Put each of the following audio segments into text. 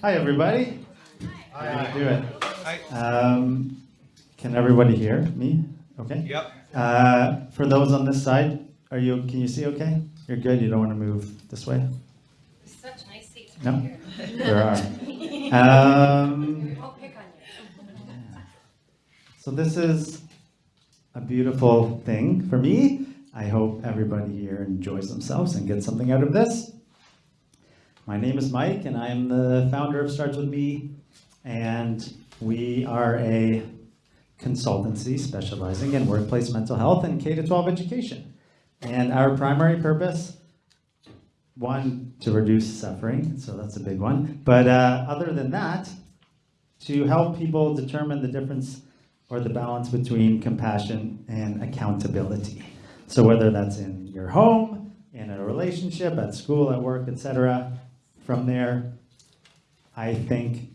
Hi, everybody. How you doing? Um, Can everybody hear me? Okay. Yep. Uh, For those on this side, are you, can you see okay? You're good, you don't want to move this way? Such nice seats No? here. There are. Um, I'll pick on you. So this is a beautiful thing for me. I hope everybody here enjoys themselves and gets something out of this. My name is Mike, and I'm the founder of Starts With Me, and we are a consultancy specializing in workplace mental health and K-12 education. And our primary purpose, one, to reduce suffering, so that's a big one. But uh, other than that, to help people determine the difference or the balance between compassion and accountability. So whether that's in your home, in a relationship, at school, at work, etc., from there, I think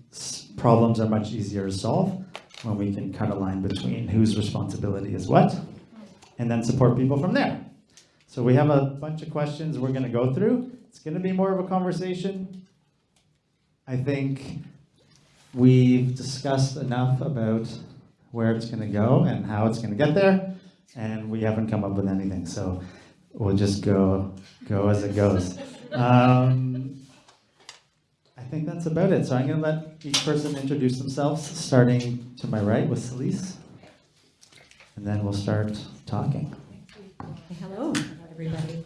problems are much easier to solve when we can cut a line between whose responsibility is what, and then support people from there. So we have a bunch of questions we're going to go through. It's going to be more of a conversation. I think we've discussed enough about where it's going to go and how it's going to get there, and we haven't come up with anything. So we'll just go go as it goes. Um, I think that's about it. So I'm going to let each person introduce themselves, starting to my right with Celise, and then we'll start talking. Hello, everybody.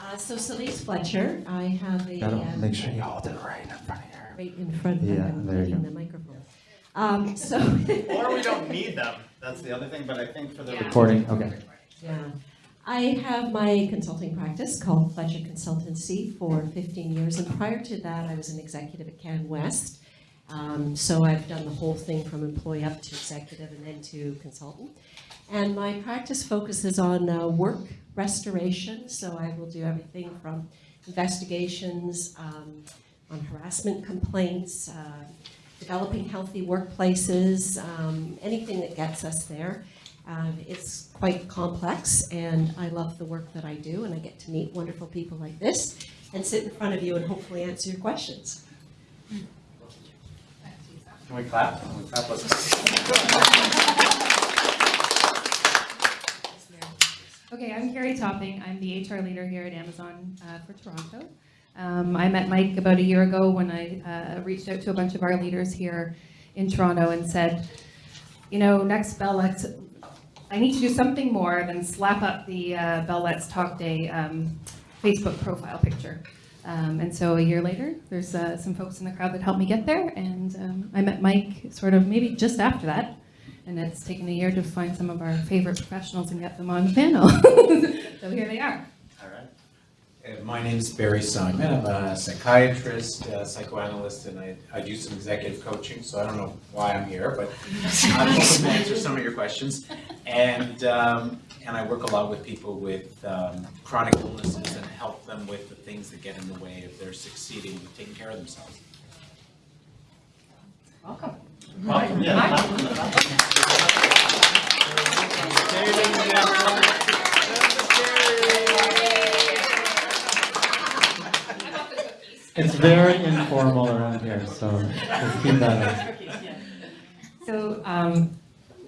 Uh, So Celise Fletcher, I have a, Gotta uh, make sure you hold it right in front of you. right in front, Yeah, I'm there you go. the microphone. Um, So, Or we don't need them. That's the other thing, but I think for the Yeah. recording, okay. yeah. I have my consulting practice called Fletcher Consultancy for 15 years, and prior to that, I was an executive at Canwest. Um, So I've done the whole thing from employee up to executive and then to consultant. And my practice focuses on uh, work restoration, so I will do everything from investigations, um, on harassment complaints, uh, developing healthy workplaces, um, anything that gets us there. Uh, It's quite complex, and I love the work that I do, and I get to meet wonderful people like this and sit in front of you and hopefully answer your questions. Can we clap? Can we clap? Okay, I'm Carrie Topping. I'm the HR leader here at Amazon uh, for Toronto. Um, I met Mike about a year ago when I uh, reached out to a bunch of our leaders here in Toronto and said, you know, next Bell Let's, I need to do something more than slap up the uh, Bell Let's Talk Day um, Facebook profile picture. Um, and so a year later, there's uh, some folks in the crowd that helped me get there, and um, I met Mike sort of maybe just after that. And it's taken a year to find some of our favorite professionals and get them on the panel. so here they are. My name is Barry Simon. I'm a psychiatrist, uh, psychoanalyst, and I, I do some executive coaching, so I don't know why I'm here, but I'm hoping to answer some of your questions. And, um, and I work a lot with people with um, chronic illnesses and help them with the things that get in the way of their succeeding, with taking care of themselves. Welcome. Welcome, yeah. It's very informal around here, so let's keep that up. So um,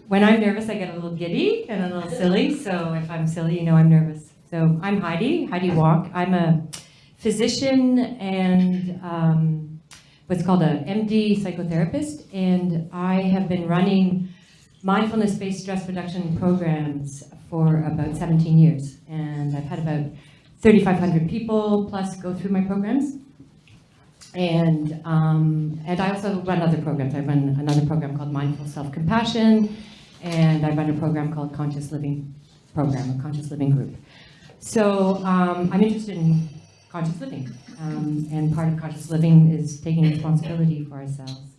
when I'm nervous, I get a little giddy and a little silly. So if I'm silly, you know I'm nervous. So I'm Heidi, Heidi Walk. I'm a physician and um, what's called a MD psychotherapist, and I have been running mindfulness-based stress reduction programs for about 17 years, and I've had about 3,500 people plus go through my programs. And, um, and I also run other programs. I run another program called Mindful Self-Compassion, and I run a program called Conscious Living Program, a Conscious Living Group. So um, I'm interested in conscious living, um, and part of conscious living is taking responsibility for ourselves.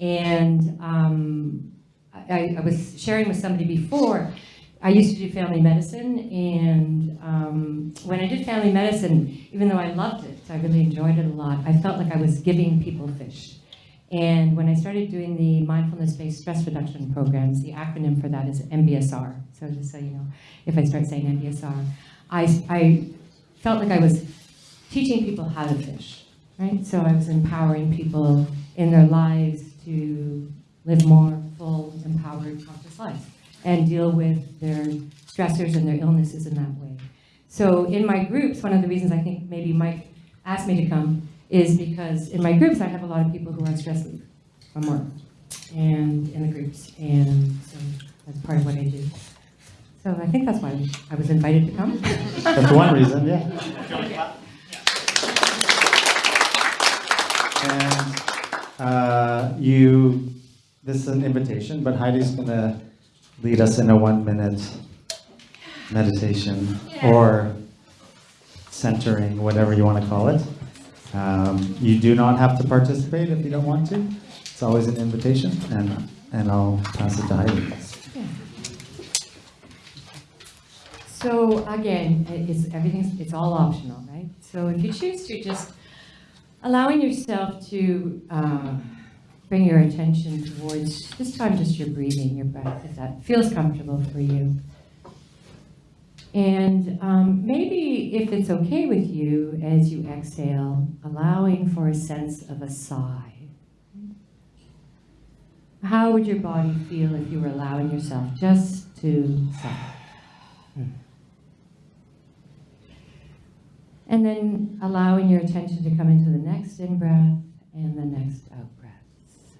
And um, I, I was sharing with somebody before, I used to do family medicine, and um, when I did family medicine, even though I loved it, I really enjoyed it a lot, I felt like I was giving people fish. And when I started doing the mindfulness-based stress reduction programs, the acronym for that is MBSR. So just so you know, if I start saying MBSR, I, I felt like I was teaching people how to fish. right? So I was empowering people in their lives to live more full, empowered, conscious lives and deal with their stressors and their illnesses in that way. So in my groups, one of the reasons I think maybe Mike asked me to come is because in my groups, I have a lot of people who are on stress leave from work and in the groups. And so that's part of what I do. So I think that's why I was invited to come. That's one reason, yeah. And uh, you, this is an invitation, but Heidi's gonna lead us in a one-minute meditation or centering, whatever you want to call it. Um, You do not have to participate if you don't want to. It's always an invitation, and, and I'll pass it to Heidi. So again, it's, everything's, it's all optional, right? So if you choose to just allowing yourself to uh, bring your attention towards this time just your breathing, your breath, if that feels comfortable for you. And um, maybe if it's okay with you, as you exhale, allowing for a sense of a sigh. How would your body feel if you were allowing yourself just to sigh? And then allowing your attention to come into the next in-breath and the next out-breath.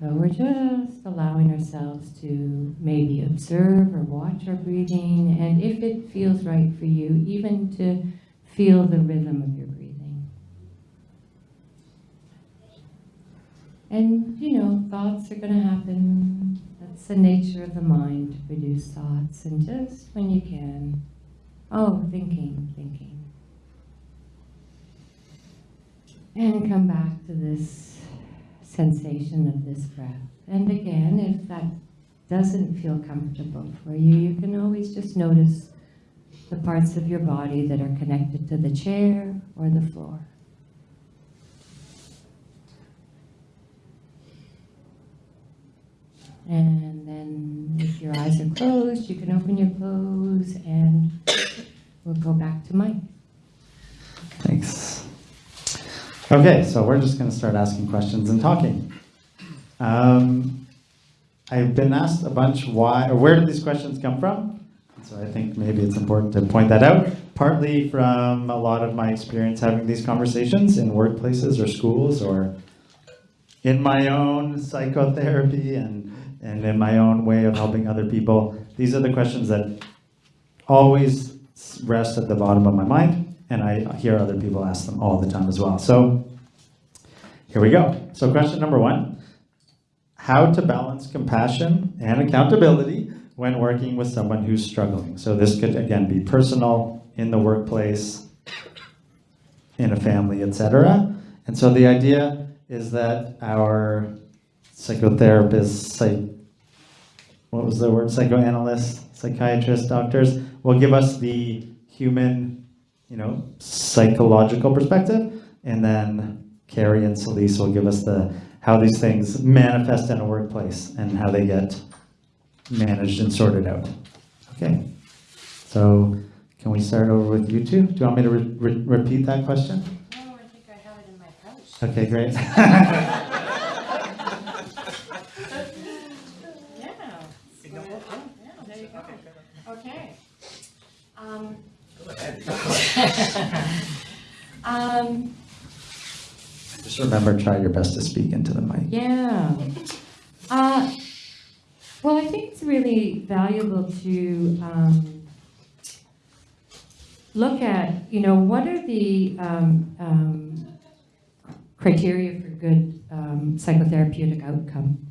So we're just allowing ourselves to maybe observe or watch our breathing, and if it feels right for you, even to feel the rhythm of your breathing. And, you know, thoughts are going to happen. That's the nature of the mind to produce thoughts, and just when you can, oh, thinking, thinking. And come back to this sensation of this breath. And again, if that doesn't feel comfortable for you, you can always just notice the parts of your body that are connected to the chair or the floor. And then if your eyes are closed, you can open your clothes and we'll go back to Mike. Thanks. Okay, so we're just going to start asking questions and talking. Um, I've been asked a bunch why, or where did these questions come from? So I think maybe it's important to point that out. Partly from a lot of my experience having these conversations in workplaces or schools or in my own psychotherapy and, and in my own way of helping other people. These are the questions that always rest at the bottom of my mind and I hear other people ask them all the time as well. So here we go. So question number one, how to balance compassion and accountability when working with someone who's struggling. So this could again be personal, in the workplace, in a family, etc. And so the idea is that our psychotherapists, psych, what was the word, psychoanalysts, psychiatrists, doctors, will give us the human you know, psychological perspective, and then Carrie and Celise will give us the how these things manifest in a workplace and how they get managed and sorted out. Okay, so can we start over with you two? Do you want me to re- re- repeat that question? Oh, I think I have it in my pouch. Okay, great. Yeah. There you go. Okay. Um, um, Just remember, try your best to speak into the mic. yeah. Uh, well, I think it's really valuable to um, look at, you know, what are the um, um, criteria for good um, psychotherapeutic outcome?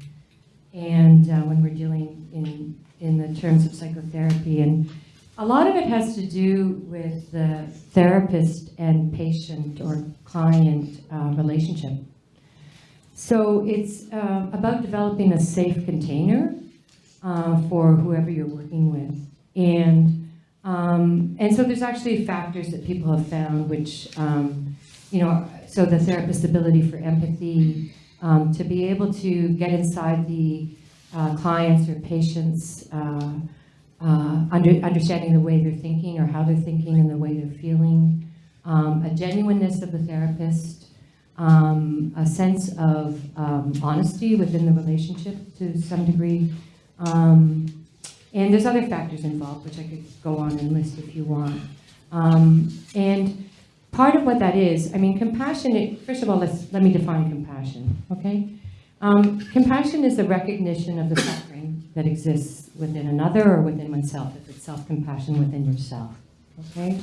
And uh, when we're dealing in, in the terms of psychotherapy, and a lot of it has to do with the therapist and patient or client uh, relationship. So it's uh, about developing a safe container uh, for whoever you're working with. And, um, and so there's actually factors that people have found which, um, you know, so the therapist's ability for empathy, um, to be able to get inside the uh, clients or patients' uh, under, understanding the way they're thinking or how they're thinking and the way they're feeling, um, a genuineness of the therapist, um, a sense of um, honesty within the relationship to some degree. Um, and there's other factors involved, which I could go on and list if you want. Um, and part of what that is, I mean, compassion, first of all, let's, let me define compassion, okay? Um, compassion is the recognition of the suffering that exists within another or within oneself, if it's self-compassion within yourself, okay?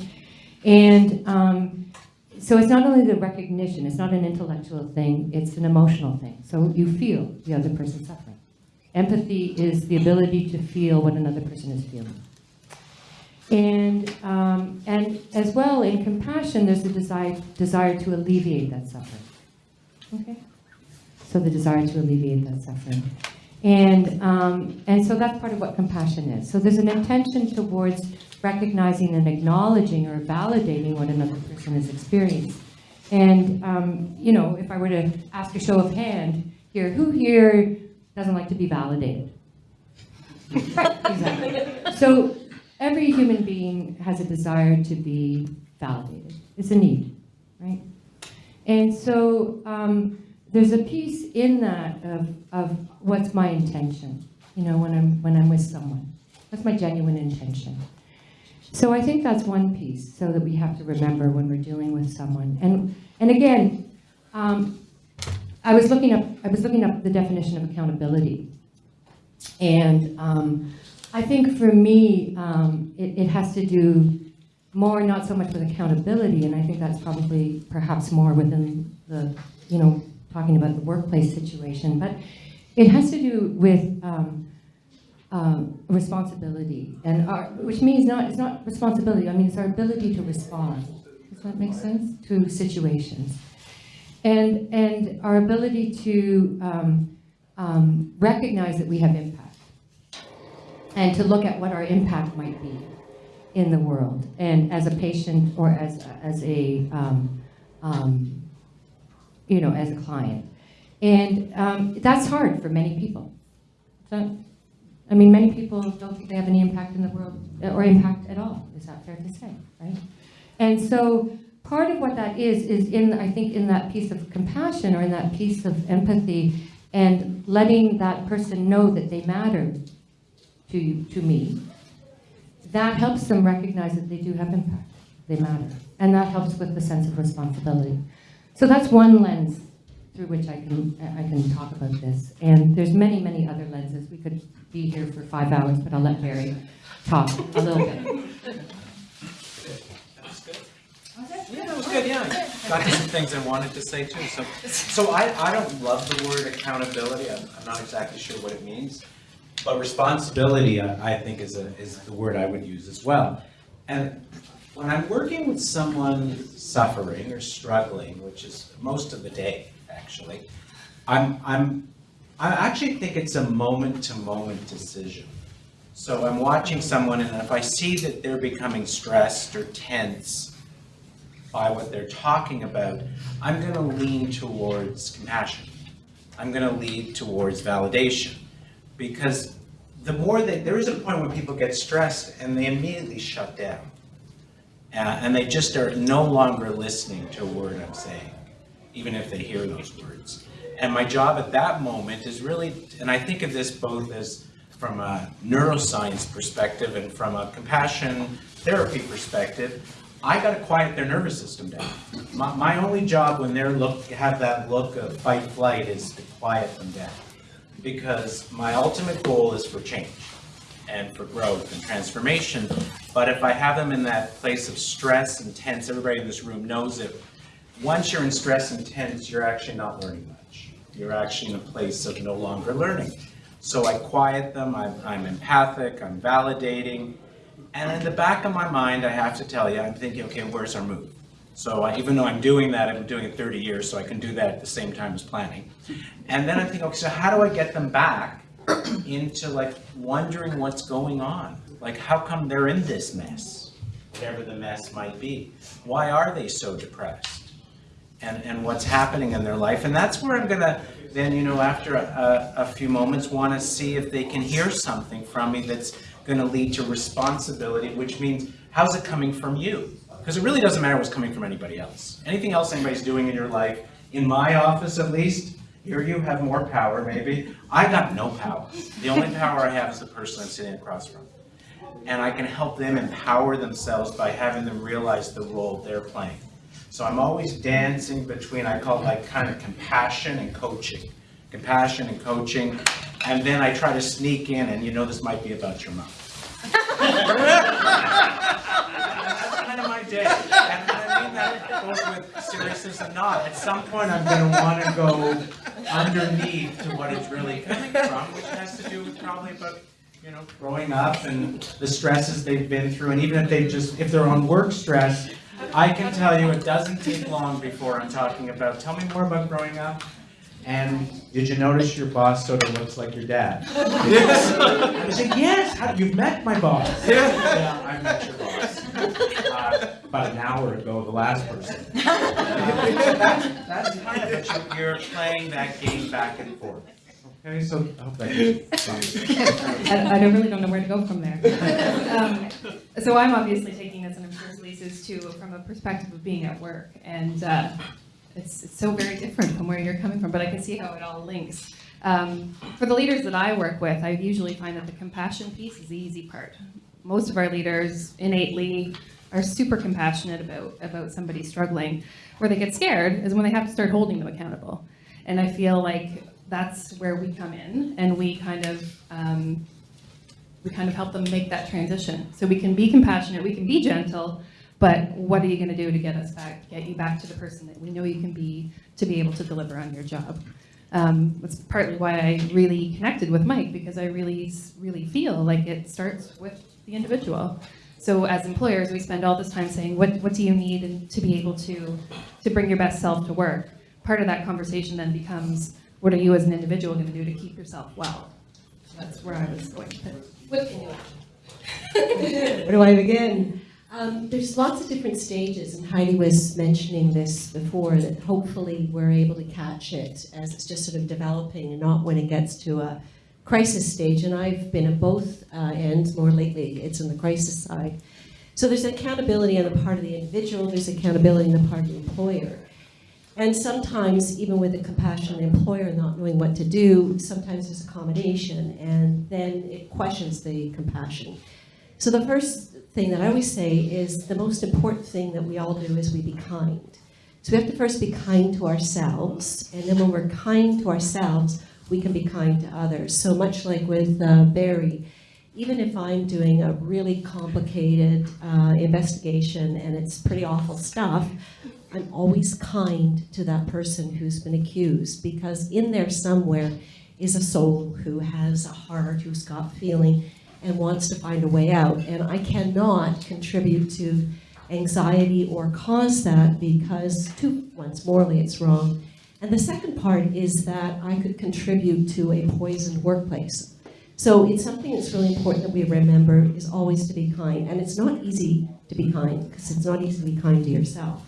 And um, so it's not only the recognition, it's not an intellectual thing, it's an emotional thing. So you feel the other person's suffering. Empathy is the ability to feel what another person is feeling. And, um, and as well, in compassion, there's a desire, desire to alleviate that suffering. Okay? So the desire to alleviate that suffering. And, um, and so that's part of what compassion is. So there's an intention towards recognizing and acknowledging or validating what another person has experienced. And, um, you know, if I were to ask a show of hand here, who here doesn't like to be validated? Right, exactly. So every human being has a desire to be validated. It's a need, right? And so um, there's a piece in that of, of what's my intention, you know, when I'm, when I'm with someone. That's my genuine intention? So I think that's one piece, so that we have to remember when we're dealing with someone. And, and again, um, I was looking up, I was looking up the definition of accountability. And um, I think for me, um, it, it has to do more not so much with accountability, and I think that's probably perhaps more within the, you know, talking about the workplace situation, but it has to do with um, um, responsibility, and our, which means not, it's not responsibility, I mean, it's our ability to respond. Does that make sense? To situations. And, and our ability to um, um, recognize that we have impact and to look at what our impact might be in the world and as a patient or as, as a, um, um, you know, as a client. And um, that's hard for many people. So, I mean, many people don't think they have any impact in the world or impact at all. Is that fair to say, right? And so part of what that is, is in, I think, in that piece of compassion or in that piece of empathy and letting that person know that they matter to, you, to me, that helps them recognize that they do have impact, they matter. And that helps with the sense of responsibility. So that's one lens through which I can, I can talk about this. And there's many, many other lenses. We could be here for five hours, but I'll let Barry talk a little bit. Yeah, that was good, yeah. Got some things I wanted to say too. So, so I, I don't love the word accountability. I'm, I'm not exactly sure what it means. But responsibility, I, I think is a, is the word I would use as well. And when I'm working with someone suffering or struggling, which is most of the day, actually, I'm, I'm, I actually think it's a moment-to-moment decision. So I'm watching someone and if I see that they're becoming stressed or tense, by what they're talking about, I'm going to lean towards compassion. I'm going to lean towards validation. Because the more that, there is a point when people get stressed and they immediately shut down. Uh, and they just are no longer listening to a word I'm saying, even if they hear those words. And my job at that moment is really, and I think of this both as from a neuroscience perspective and from a compassion therapy perspective, I gotta quiet their nervous system down. My, my only job when they're look, have that look of fight flight is to quiet them down. Because my ultimate goal is for change and for growth and transformation. But if I have them in that place of stress and tense, everybody in this room knows it. Once you're in stress and tense, you're actually not learning much. You're actually in a place of no longer learning. So I quiet them, I'm, I'm empathic, I'm validating, and in the back of my mind, I have to tell you, I'm thinking, okay, where's our move? So I, even though I'm doing that, I've been doing it 30 years, so I can do that at the same time as planning. And then I'm thinking, okay, so how do I get them back into like wondering what's going on? Like, how come they're in this mess? Whatever the mess might be. Why are they so depressed? And, and what's happening in their life? And that's where I'm gonna then, you know, after a, a few moments, wanna see if they can hear something from me that's going to lead to responsibility, which means how's it coming from you? Because it really doesn't matter what's coming from anybody else. Anything else anybody's doing in your life in my office at least, here you have more power maybe. I got no power. The only power I have is the person I'm sitting across from. And I can help them empower themselves by having them realize the role they're playing. So I'm always dancing between, I call it like kind of compassion and coaching. Compassion and coaching, and then I try to sneak in, and you know this might be about your mom. That's kind of my day. And both with seriousness and not. At some point, I'm gonna wanna go underneath to what it's really coming from, which has to do with probably about, you know, growing up and the stresses they've been through, and even if they just, if they're on work stress, I can tell you, it doesn't take long before I'm talking about, tell me more about growing up. And did you notice your boss sort of looks like your dad? Yes. I was like, yes, how, you've met my boss. Yeah, yeah I met your boss. Uh, About an hour ago, the last person. Uh, That's that's kind of it, You're- you're playing that game back and forth. Okay, so, I hope that gives you- I, I don't really don't know where to go from there. Um, so I'm obviously taking this, and I'm sure Lise is too, from a perspective of being at work, and uh, it's, it's so very different from where you're coming from, but I can see how it all links. Um, for the leaders that I work with, I usually find that the compassion piece is the easy part. Most of our leaders innately are super compassionate about about somebody struggling. Where they get scared is when they have to start holding them accountable, and I feel like that's where we come in, and we kind of um, we kind of help them make that transition. So we can be compassionate, we can be gentle, but what are you going to do to get us back, get you back to the person that we know you can be to be able to deliver on your job? Um, that's partly why I really connected with Mike because I really, really feel like it starts with the individual. So as employers, we spend all this time saying, what, what do you need to be able to, to bring your best self to work? Part of that conversation then becomes, what are you as an individual going to do to keep yourself well? That's where I was going. What can you Where do I begin? Um, there's lots of different stages, and Heidi was mentioning this before, that hopefully we're able to catch it as it's just sort of developing and not when it gets to a crisis stage. And I've been at both uh, ends more lately, it's on the crisis side. So there's accountability on the part of the individual, there's accountability on the part of the employer. And sometimes, even with a compassionate employer not knowing what to do, sometimes there's accommodation, and then it questions the compassion. So the first thing that I always say is the most important thing that we all do is we be kind. So we have to first be kind to ourselves, and then when we're kind to ourselves, we can be kind to others. So much like with uh, Barry, even if I'm doing a really complicated uh, investigation and it's pretty awful stuff, I'm always kind to that person who's been accused because in there somewhere is a soul who has a heart, who's got feeling, and wants to find a way out. And I cannot contribute to anxiety or cause that because, two, once morally, it's wrong. And the second part is that I could contribute to a poisoned workplace. So it's something that's really important that we remember is always to be kind. And it's not easy to be kind because it's not easy to be kind to yourself.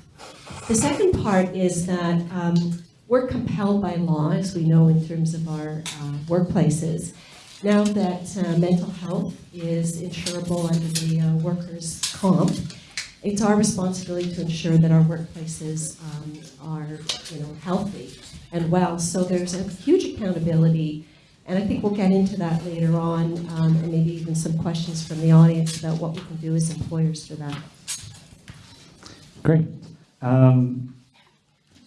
The second part is that um, we're compelled by law, as we know in terms of our uh, workplaces. Now that uh, mental health is insurable under the uh, workers' comp, it's our responsibility to ensure that our workplaces um, are, you know, healthy and well. So there's a huge accountability, and I think we'll get into that later on, um, and maybe even some questions from the audience about what we can do as employers for that. Great. Um,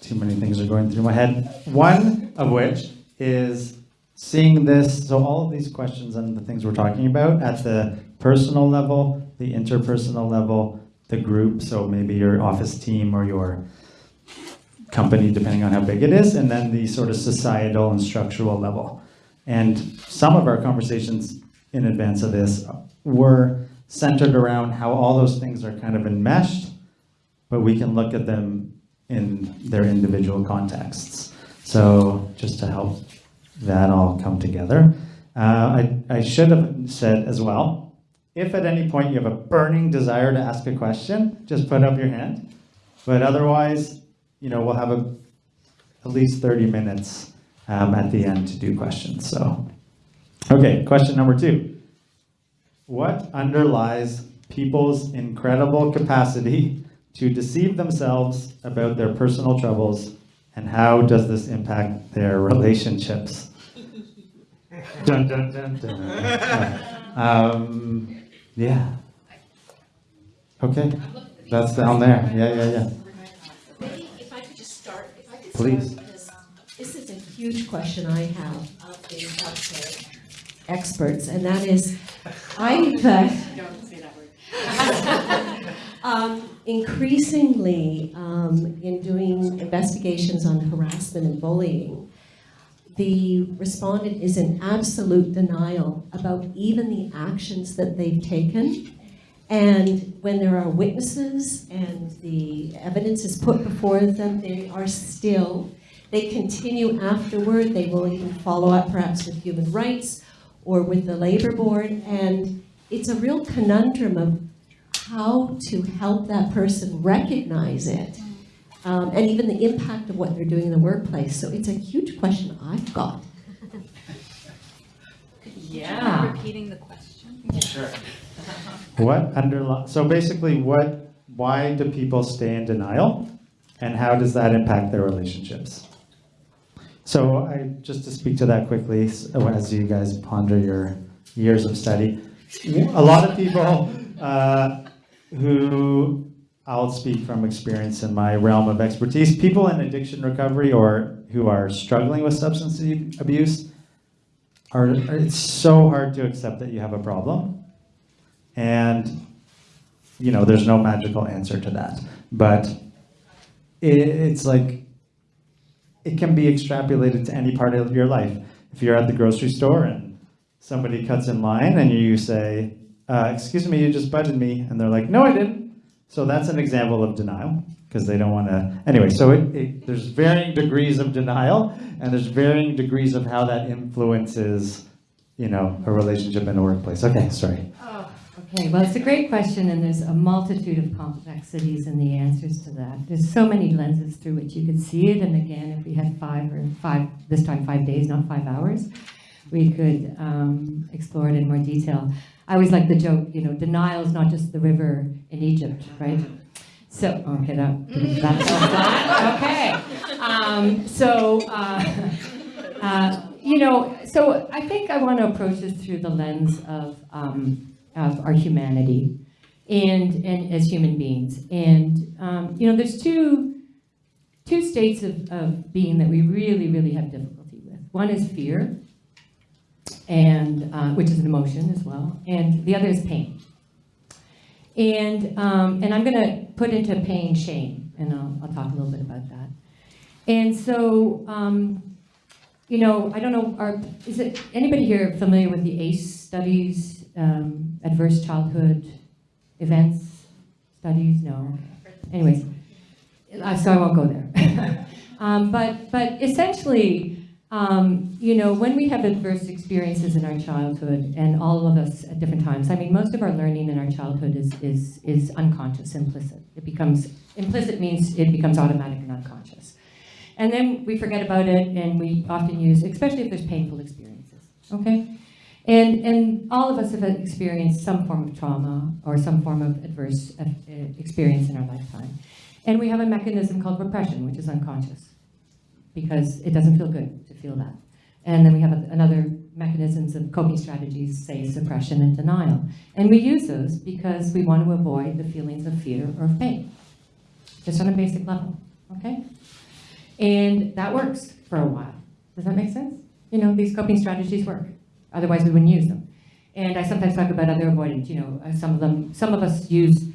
too many things are going through my head. One of which is seeing this, so all of these questions and the things we're talking about at the personal level, the interpersonal level, the group, so maybe your office team or your company, depending on how big it is, and then the sort of societal and structural level. And some of our conversations in advance of this were centered around how all those things are kind of enmeshed but we can look at them in their individual contexts. So just to help that all come together. Uh, I, I should have said as well, if at any point you have a burning desire to ask a question, just put up your hand. But otherwise, you know, we'll have a, at least 30 minutes um, at the end to do questions. So, okay, question number two. What underlies people's incredible capacity to deceive themselves about their personal troubles And how does this impact their relationships? Dun, dun, dun, dun. Um, yeah. Okay, that's down there. Yeah, yeah, yeah. Maybe if I could just start, if I could Please. start, because this is a huge question I have of the healthcare experts, and that is, I've, uh, Don't say that word. um, increasingly, um, in doing investigations on harassment and bullying, the respondent is in absolute denial about even the actions that they've taken. And when there are witnesses and the evidence is put before them, they are still, they continue afterward, they will even follow up perhaps with human rights or with the labor board, and it's a real conundrum of how to help that person recognize it, um, and even the impact of what they're doing in the workplace. So it's a huge question I've got. Yeah. Repeating the question? Sure. What underli, so basically, what, why do people stay in denial? And how does that impact their relationships? So I, just to speak to that quickly, s- as you guys ponder your years of study, a lot of people uh, who, I'll speak from experience in my realm of expertise, people in addiction recovery or who are struggling with substance abuse are, it's so hard to accept that you have a problem. And, you know, there's no magical answer to that. But it, it's like, it can be extrapolated to any part of your life. If you're at the grocery store and somebody cuts in line and you say, uh, excuse me, you just butted me. And they're like, no, I didn't. So that's an example of denial because they don't want to. Anyway, so it, it, there's varying degrees of denial and there's varying degrees of how that influences, you know, a relationship in a workplace. Okay, sorry. Okay, well, it's a great question, and there's a multitude of complexities in the answers to that. There's so many lenses through which you could see it, and again, if we had five or five, this time five days, not five hours, we could um, explore it in more detail. I always like the joke, you know, denial is not just the river in Egypt, right? So, okay, that, that's all. Okay. Um, so, uh, uh, you know, so I think I want to approach this through the lens of, um, of our humanity and, and as human beings. And, um, you know, there's two, two states of, of being that we really, really have difficulty with. One is fear, and, uh, which is an emotion as well, and the other is pain. And, um, and I'm going to put into pain shame, and I'll, I'll talk a little bit about that. And so, um, you know, I don't know, are, is it, anybody here familiar with the ACE studies, um, adverse childhood events studies? No. Anyways, uh, so I won't go there. um, but, but essentially, um, you know, when we have adverse experiences in our childhood, and all of us at different times, I mean, most of our learning in our childhood is, is, is unconscious, implicit. It becomes, implicit means it becomes automatic and unconscious. And then we forget about it, and we often use, especially if there's painful experiences, okay? And, and all of us have experienced some form of trauma or some form of adverse uh, experience in our lifetime. And we have a mechanism called repression, which is unconscious, because it doesn't feel good feel that. And then we have another mechanisms of coping strategies, say suppression and denial. And we use those because we want to avoid the feelings of fear or pain, just on a basic level, okay? And that works for a while. Does that make sense? You know, these coping strategies work. Otherwise, we wouldn't use them. And I sometimes talk about other avoidance. You know, uh, some of them, some of us use,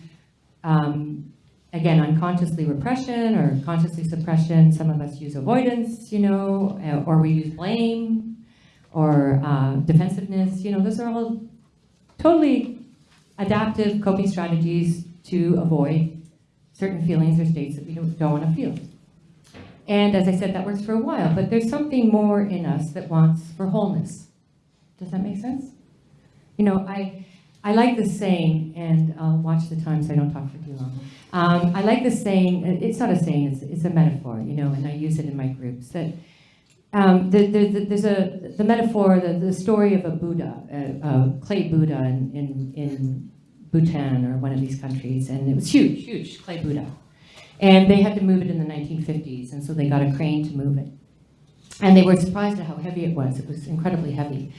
um, again, unconsciously repression or consciously suppression. Some of us use avoidance, you know, uh, or we use blame or uh, defensiveness. You know, those are all totally adaptive coping strategies to avoid certain feelings or states that we don't, don't want to feel. And as I said, that works for a while, but there's something more in us that wants for wholeness. Does that make sense? You know, I, I like this saying, and I'll watch the time so I don't talk for too long. Um, I like this saying, it's not a saying, it's, it's a metaphor, you know, and I use it in my groups, that um, the, the, the, there's a, the metaphor, the, story of a Buddha, a, a clay Buddha in, in, in Bhutan or one of these countries, and it was huge, huge clay Buddha. And they had to move it in the 1950s, and so they got a crane to move it. And they were surprised at how heavy it was. It was incredibly heavy.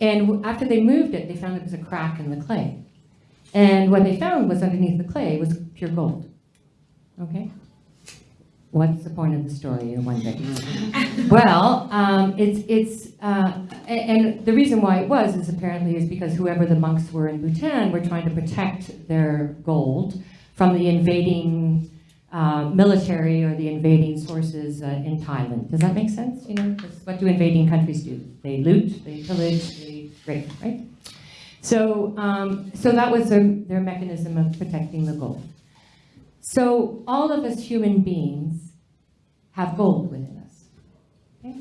And after they moved it, they found there was a crack in the clay. And what they found was underneath the clay was pure gold. Okay? What's the point of the story, you wonder? Well, um, it's, it's, uh, and the reason why it was is apparently is because whoever the monks were in Bhutan were trying to protect their gold from the invading uh, military or the invading sources uh, in Thailand. Does that make sense? You know, what do invading countries do? They loot, they pillage, they rape, right? So, um, so that was their, their mechanism of protecting the gold. So all of us human beings have gold within us. Okay?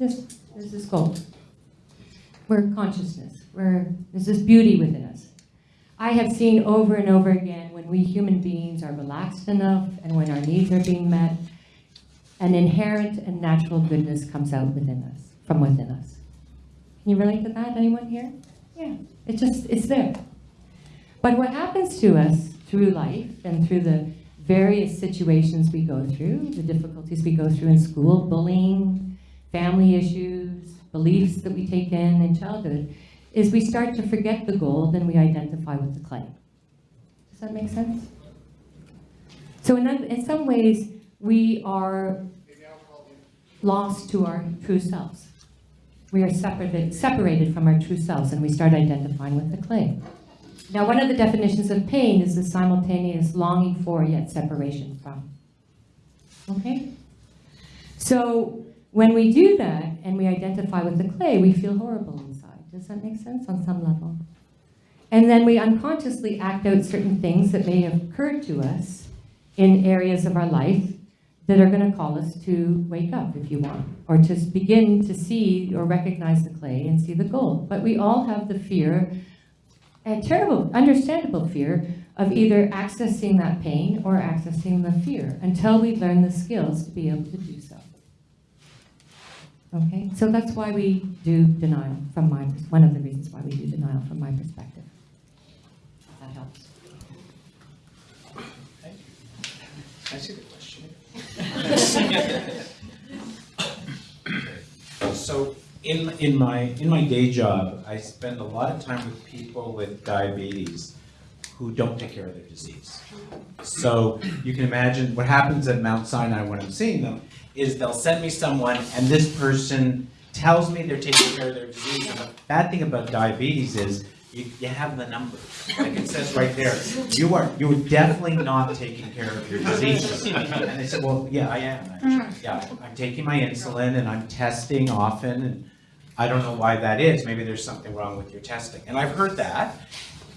This, this is gold. We're consciousness. We're, there's this beauty within us. I have seen over and over again when we human beings are relaxed enough and when our needs are being met, an inherent and natural goodness comes out within us, from within us. Can you relate to that? Anyone here? Yeah, it just, it's there. But what happens to us through life and through the various situations we go through, the difficulties we go through in school, bullying, family issues, beliefs that we take in in childhood, is we start to forget the gold and we identify with the clay. Does that make sense? So in, in some ways, we are lost to our true selves. We are separated, from our true selves and we start identifying with the clay. Now, one of the definitions of pain is the simultaneous longing for yet separation from. Okay? So, when we do that and we identify with the clay, we feel horrible inside. Does that make sense on some level? And then we unconsciously act out certain things that may have occurred to us in areas of our life that are going to call us to wake up, if you want, or to begin to see or recognize the clay and see the gold. But we all have the fear a terrible, understandable fear of either accessing that pain or accessing the fear until we learn the skills to be able to do so. Okay, so that's why we do denial from my, one of the reasons why we do denial from my perspective. That helps. Thank you. I see the question. So in, in my, in my day job, I spend a lot of time with people with diabetes who don't take care of their disease. So you can imagine what happens at Mount Sinai when I'm seeing them is they'll send me someone and this person tells me they're taking care of their disease. And the bad thing about diabetes is you, you have the numbers. Like it says right there, you are, you are definitely not taking care of your disease. And they said, well, yeah, I am, actually. Mm-hmm. Yeah, I'm taking my insulin and I'm testing often and I don't know why that is. Maybe there's something wrong with your testing. And I've heard that.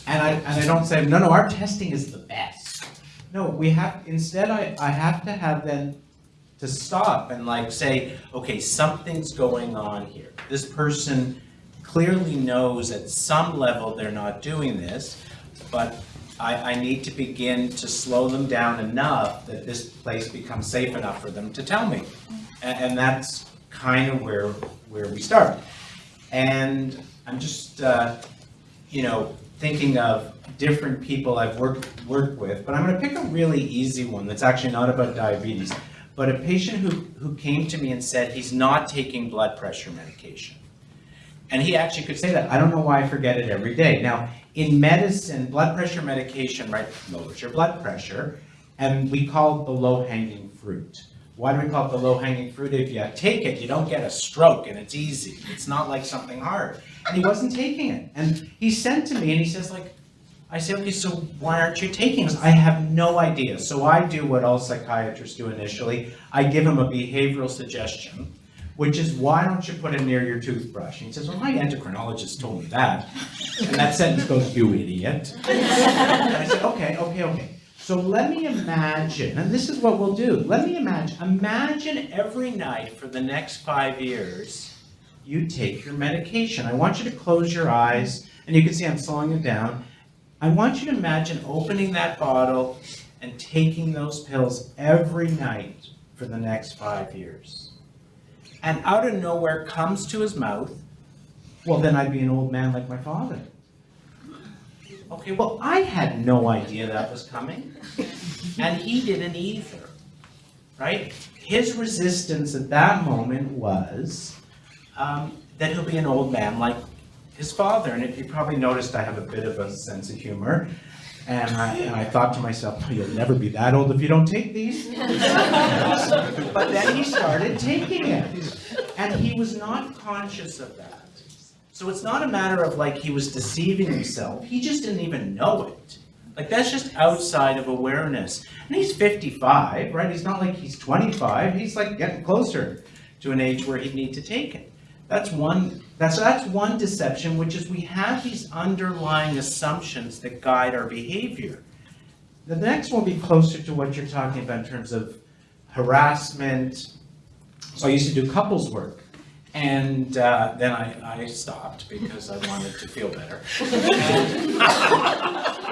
And I, and I don't say, no, no, our testing is the best. No, we have, instead I, I have to have then to stop and like say, okay, something's going on here. This person clearly knows at some level they're not doing this, but I, I need to begin to slow them down enough that this place becomes safe enough for them to tell me. And, and that's kind of where, where we start. And I'm just, uh, you know, thinking of different people I've worked, worked with, but I'm gonna pick a really easy one that's actually not about diabetes. But a patient who, who came to me and said he's not taking blood pressure medication. And he actually could say that. I don't know why I forget it every day. Now, in medicine, blood pressure medication, right, lowers your blood pressure, and we call it the low-hanging fruit. Why do we call it the low-hanging fruit? If you take it, you don't get a stroke, and it's easy. It's not like something hard. And he wasn't taking it. And he sent to me, and he says, like, I say, okay, so why aren't you taking this? I have no idea. So I do what all psychiatrists do initially. I give him a behavioral suggestion, which is why don't you put it near your toothbrush? And he says, well, my endocrinologist told me that. And that sentence goes, you idiot. And I said, okay, okay, okay. So let me imagine, and this is what we'll do. Let me imagine, imagine every night for the next five years, you take your medication. I want you to close your eyes, and you can see I'm slowing it down. I want you to imagine opening that bottle and taking those pills every night for the next five years. And out of nowhere comes to his mouth, well, then I'd be an old man like my father. Okay, well, I had no idea that was coming, and he didn't either, right? His resistance at that moment was um, that he'll be an old man like his father, and if you probably noticed, I have a bit of a sense of humor. And I, and I thought to myself, "Oh, you'll never be that old if you don't take these. But then he started taking it, and he was not conscious of that. So it's not a matter of like he was deceiving himself, he just didn't even know it. Like that's just outside of awareness. And he's 55, right? He's not like he's 25, he's like getting closer to an age where he'd need to take it. That's one, that's, that's one deception, which is we have these underlying assumptions that guide our behavior. The next one will be closer to what you're talking about in terms of harassment. So I used to do couples work. And uh, then I, I stopped because I wanted to feel better.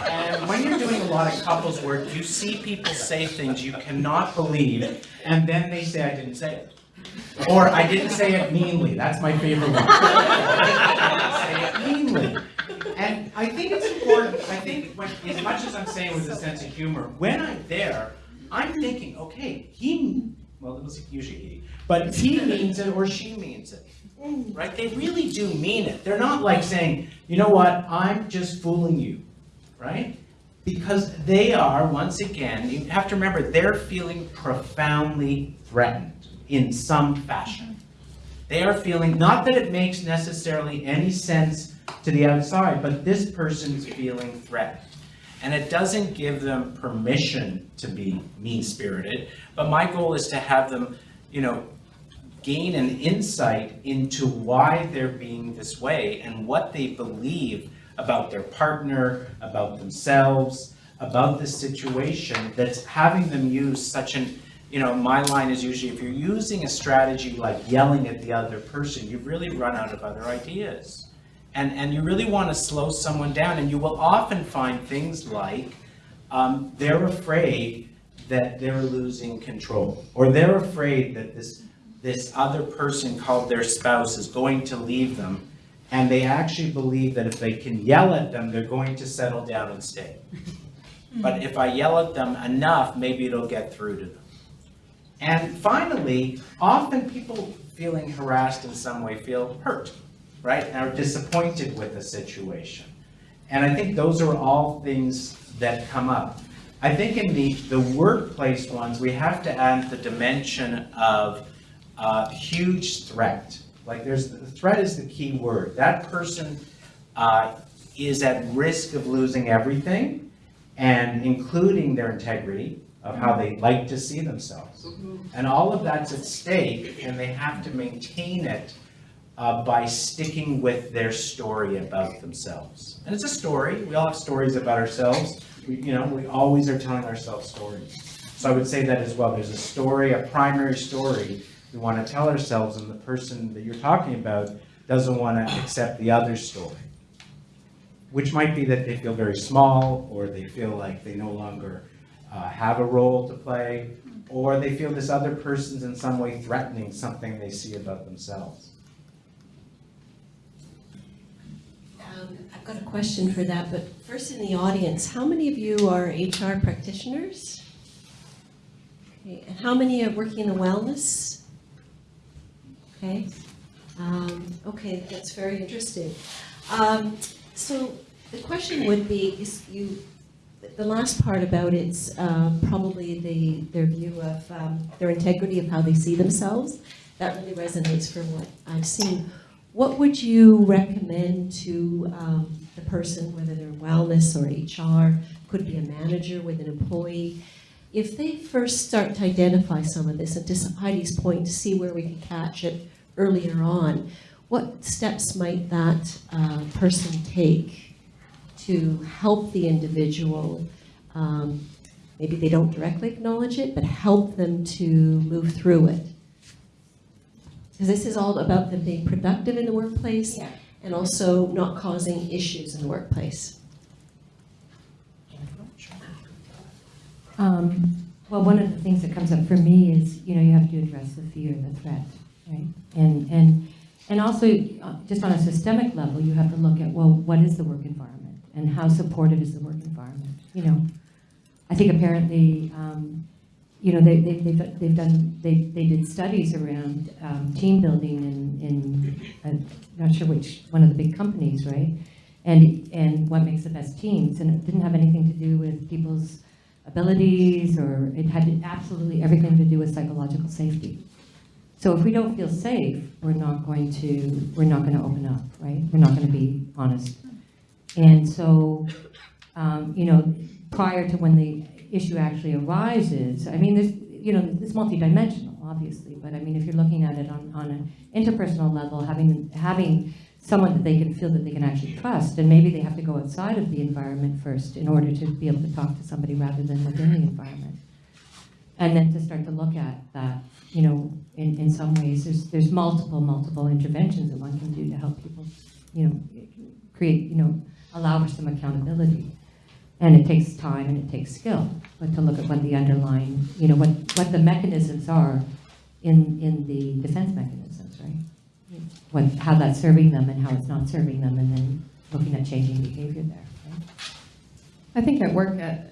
And when you're doing a lot of couples work, you see people say things you cannot believe, and then they say, I didn't say it. Or I didn't say it meanly. That's my favorite one. I didn't say it meanly. And I think it's important, I think when, as much as I'm saying with a sense of humor, when I'm there, I'm thinking, okay, he, well, it was usually he, but he means it or she means it. Right? They really do mean it. They're not like saying, you know what, I'm just fooling you. Right? Because they are, once again, you have to remember, they're feeling profoundly threatened in some fashion. They are feeling, not that it makes necessarily any sense to the outside, but this person's feeling threatened. And it doesn't give them permission to be mean-spirited, but my goal is to have them, you know, gain an insight into why they're being this way and what they believe about their partner, about themselves, about the situation that's having them use such an, you know, my line is usually if you're using a strategy like yelling at the other person, you've really run out of other ideas. And, and you really want to slow someone down, and you will often find things like um, they're afraid that they're losing control, or they're afraid that this, this other person called their spouse is going to leave them, and they actually believe that if they can yell at them, they're going to settle down and stay. But if I yell at them enough, maybe it'll get through to them. And finally, often people feeling harassed in some way feel hurt, right? And are disappointed with the situation. And I think those are all things that come up. I think in the, the workplace ones, we have to add the dimension of uh, huge threat. Like there's, the threat is the key word. That person uh, is at risk of losing everything and including their integrity of how they like to see themselves. And all of that's at stake and they have to maintain it uh, by sticking with their story about themselves. And it's a story. We all have stories about ourselves. We, you know, we always are telling ourselves stories. So I would say that as well. There's a story, a primary story we want to tell ourselves, and the person that you're talking about doesn't want to accept the other story. Which might be that they feel very small, or they feel like they no longer uh, have a role to play, or they feel this other person's in some way threatening something they see about themselves. Um, I've got a question for that, but first in the audience, how many of you are HR practitioners? Okay, and how many are working in wellness? Okay, um, okay, that's very interesting. Um, so the question would be, you, the last part about it's um, probably the, their view of um, their integrity of how they see themselves. That really resonates from what I've seen. What would you recommend to um, the person, whether they're wellness or HR, could be a manager with an employee, if they first start to identify some of this, and to Heidi's point, to see where we can catch it earlier on, what steps might that uh, person take to help the individual? Um, maybe they don't directly acknowledge it, but help them to move through it. Because this is all about them being productive in the workplace Yeah. and also not causing issues in the workplace. Um, Well, one of the things that comes up for me is, you know, you have to address the fear and the threat, right? And, and, and also, uh, just on a systemic level, you have to look at, well, what is the work environment? And how supportive is the work environment, you know? I think apparently, um, you know, they, they, they've, they've done, they, they did studies around, um, team building in, in, not sure which, one of the big companies, right? And, and what makes the best teams, and it didn't have anything to do with people's abilities, or it had absolutely everything to do with psychological safety. So if we don't feel safe, we're not going to, we're not going to open up, right? We're not going to be honest. And so, um, you know, prior to when the issue actually arises, I mean, there's, you know, it's multidimensional, obviously, but I mean, if you're looking at it on, on an interpersonal level, having, having someone that they can feel that they can actually trust, and maybe they have to go outside of the environment first in order to be able to talk to somebody rather than within the environment. And then to start to look at that, you know, in, in some ways, there's, there's multiple, multiple interventions that one can do to help people, you know, create, you know, allow for some accountability. And it takes time and it takes skill, but to look at what the underlying, you know, what, what the mechanisms are in, in the defense mechanisms, right? What, how that's serving them and how it's not serving them, and then looking at changing behavior there? I think at work, at,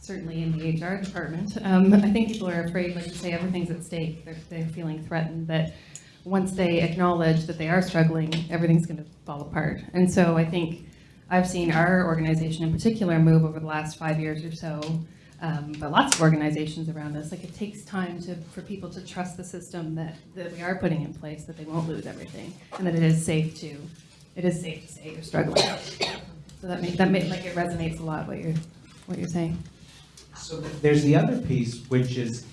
certainly in the HR department, um, I think people are afraid, like you say, everything's at stake. They're, they're feeling threatened that once they acknowledge that they are struggling, everything's going to fall apart. And so I think I've seen our organization in particular move over the last five years or so, um, but lots of organizations around us. Like it takes time to, for people to trust the system that, that we are putting in place, that they won't lose everything, and that it is safe to, it is safe to say you're struggling. So that make, that make, like it resonates a lot what you're, what you're saying. So there's the other piece, which is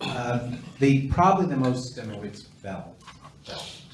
um, the, probably the most, I mean, it's Bell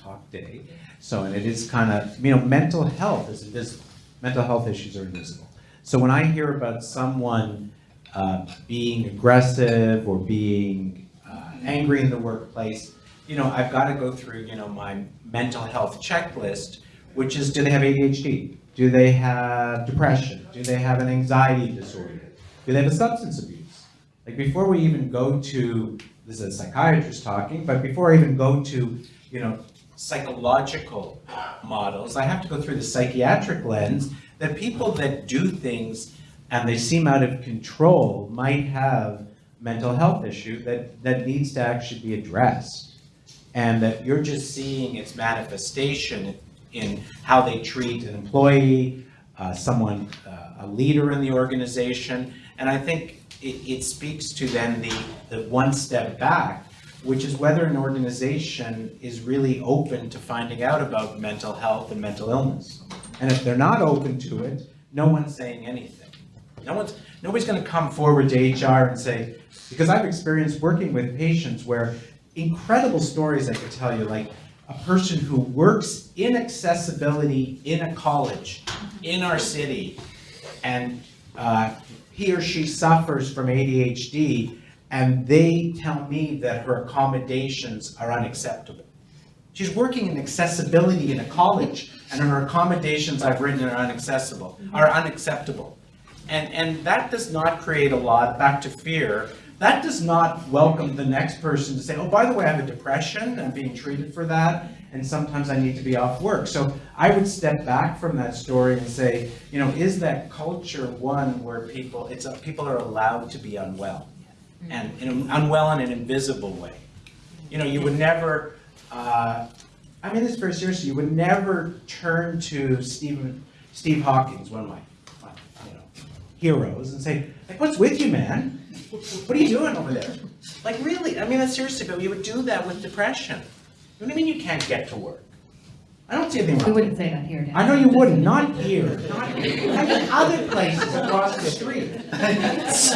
Talk Day. So, and it is kind of, you know, mental health is invisible. Mental health issues are invisible. So when I hear about someone uh, being aggressive or being uh, angry in the workplace, you know, I've got to go through, you know, my mental health checklist, which is, do they have ADHD? Do they have depression? Do they have an anxiety disorder? Do they have a substance abuse? Like before we even go to, this is a psychiatrist talking, but before I even go to, you know, psychological models, I have to go through the psychiatric lens that people that do things and they seem out of control might have mental health issue that, that needs to actually be addressed. And that you're just seeing its manifestation in how they treat an employee, uh, someone, uh, a leader in the organization. And I think it, it speaks to then the, the one step back, which is whether an organization is really open to finding out about mental health and mental illness. And if they're not open to it, no one's saying anything. No one's, nobody's gonna come forward to HR and say, because I've experienced working with patients where incredible stories I could tell you, like a person who works in accessibility in a college in our city, and uh, he or she suffers from ADHD, and they tell me that her accommodations are unacceptable. She's working in accessibility in a college, and her accommodations I've written are inaccessible, mm-hmm. are unacceptable. And, and that does not create a lot, back to fear, that does not welcome the next person to say, oh, by the way, I have a depression, I'm being treated for that, and sometimes I need to be off work. So I would step back from that story and say, you know, is that culture one where people, it's, a- people are allowed to be unwell? And, and unwell in an invisible way. You know, you would never, uh, I mean this very seriously, you would never turn to Stephen, Steve Hawkins, one of my, my, you know, heroes, and say, like, what's with you, man? What are you doing over there? Like, really? I mean, that's seriously, but you would do that with depression. What do you mean you can't get to work? I don't see anything We wrong. wouldn't say that here, Dan. I know you wouldn't, not here, not here. I mean, other places across the street.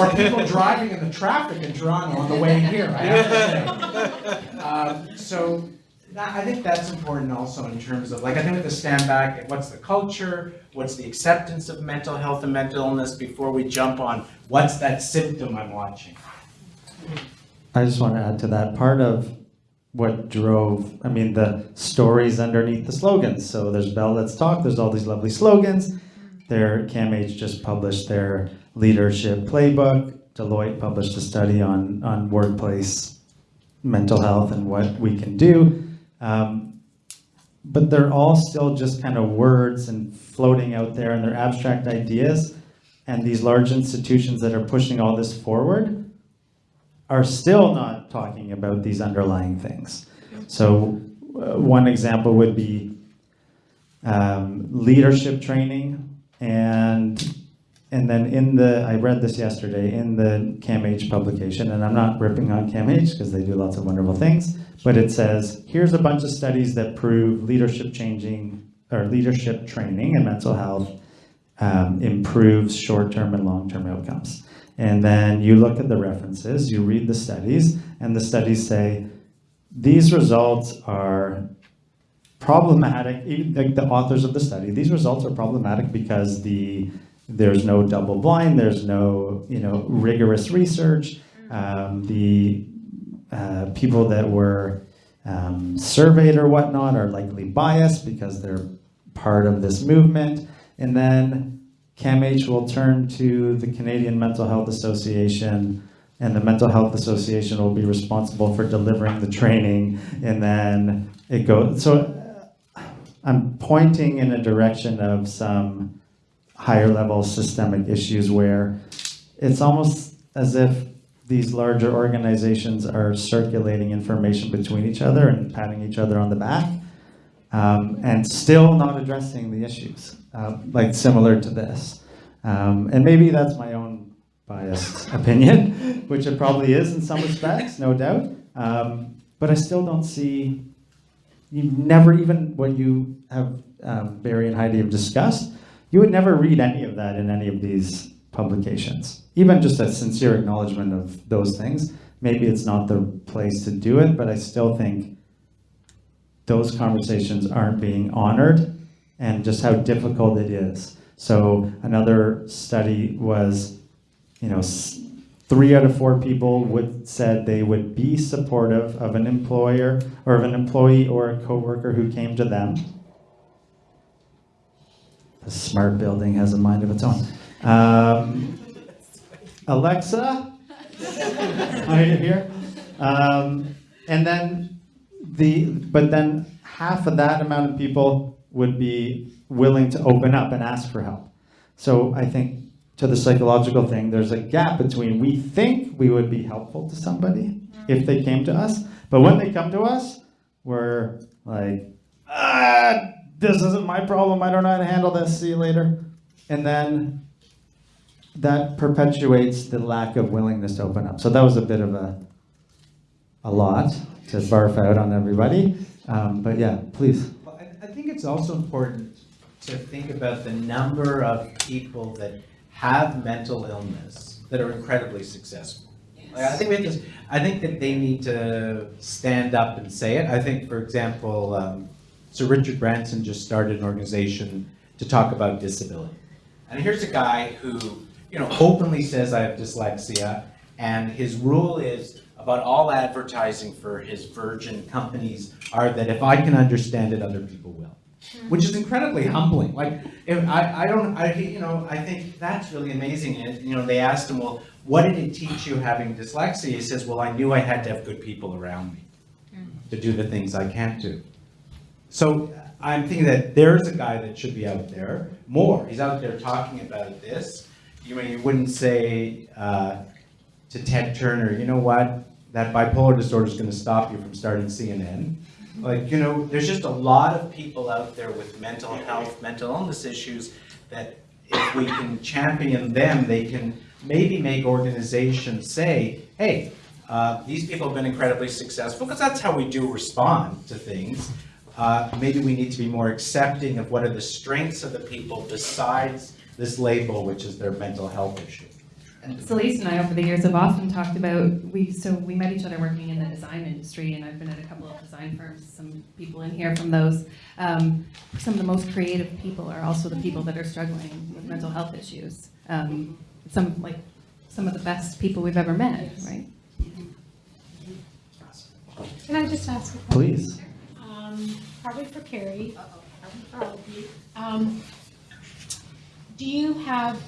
Or people driving in the traffic in Toronto on the way here, I have to say. Um, So, that- I think that's important also in terms of, like, I think we have to stand back, at what's the culture? What's the acceptance of mental health and mental illness before we jump on, what's that symptom I'm watching? I just want to add to that part of what drove, I mean, the stories underneath the slogans. So there's Bell Let's Talk, there's all these lovely slogans. Their CAMH just published their leadership playbook. Deloitte published a study on, on workplace mental health and what we can do. Um, but they're all still just kind of words and floating out there and they're abstract ideas. And these large institutions that are pushing all this forward are still not talking about these underlying things. So uh, one example would be um, leadership training and and then in the I read this yesterday in the CAMH publication and I'm not ripping on CAMH because they do lots of wonderful things but it says here's a bunch of studies that prove leadership changing or leadership training and mental health um, improves short-term and long-term outcomes and then you look at the references you read the studies and the studies say these results are problematic, like the authors of the study, these results are problematic because the there's no double blind, there's no you know rigorous research. Um, the uh, people that were um, surveyed or whatnot are likely biased because they're part of this movement. And then CAMH will turn to the Canadian Mental Health Association and the Mental Health Association will be responsible for delivering the training. And then it goes, so I'm pointing in a direction of some higher level systemic issues where it's almost as if these larger organizations are circulating information between each other and patting each other on the back um, and still not addressing the issues, uh, like similar to this. Um, and maybe that's my own biased opinion, which it probably is in some respects, no doubt. Um, but I still don't see, you never even, what you have, um, Barry and Heidi have discussed, you would never read any of that in any of these publications. Even just a sincere acknowledgement of those things. Maybe it's not the place to do it, but I still think those conversations aren't being honored and just how difficult it is. So another study was, you know, three out of four people would said they would be supportive of an employer or of an employee or a coworker who came to them. The smart building has a mind of its own. Um, Alexa, are you here? Um, and then the, but then half of that amount of people would be willing to open up and ask for help. So I think to the psychological thing, there's a gap between we think we would be helpful to somebody if they came to us, but when they come to us, we're like, ah, this isn't my problem. I don't know how to handle this. See you later. And then that perpetuates the lack of willingness to open up. So that was a bit of a a lot to barf out on everybody. Um, but yeah, please. I, think it's also important to think about the number of people that have mental illness that are incredibly successful. Like, I think we I think that they need to stand up and say it. I think, for example, um, Sir Richard Branson just started an organization to talk about disability. And here's a guy who, you know, openly says I have dyslexia, and his rule is about all advertising for his Virgin companies are that if I can understand it, other people will. Which is incredibly humbling. Like, I, I don't, I, you know, I think that's really amazing. And, you know, they asked him, well, what did it teach you having dyslexia? He says, well, I knew I had to have good people around me to do the things I can't do. So I'm thinking that there's a guy that should be out there more. He's out there talking about this. You mean you wouldn't say uh, to Ted Turner, you know what? That bipolar disorder is going to stop you from starting CNN. Like you know, there's just a lot of people out there with mental health, mental illness issues that if we can champion them, they can maybe make organizations say, hey, uh, these people have been incredibly successful because that's how we do respond to things. Uh, maybe we need to be more accepting of what are the strengths of the people besides this label, which is their mental health issue. Celeste and I, over the years, have often talked about, we, so we met each other working in the design industry, and I've been at a couple of design firms, some people in here from those. Um, Some of the most creative people are also the people that are struggling with mental health issues. Um, Some, like, some of the best people we've ever met, right? Can I just ask a question? Please. Um, Probably for Carrie. For all of you. Um, Do you have,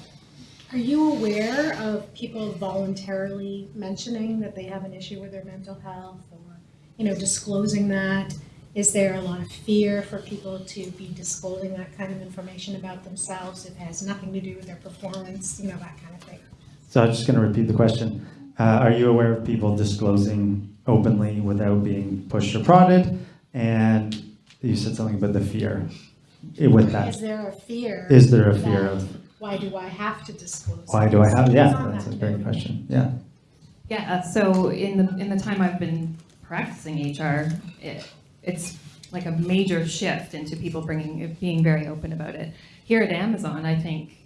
are you aware of people voluntarily mentioning that they have an issue with their mental health or, you know, disclosing that? is there a lot of fear for people to be disclosing that kind of information about themselves? It has nothing to do with their performance, you know, that kind of thing. So I'm just going to repeat the question. Uh, are you aware of people disclosing openly without being pushed or prodded? And you said something about the fear with that. Is there a fear? Is there a fear of Why do I have to disclose? why do I have? this? Yeah, It's on that's a great question. Yeah. Yeah, uh, so in the, in the time I've been practicing HR, it, it's like a major shift into people bringing, being very open about it. Here at Amazon, I think,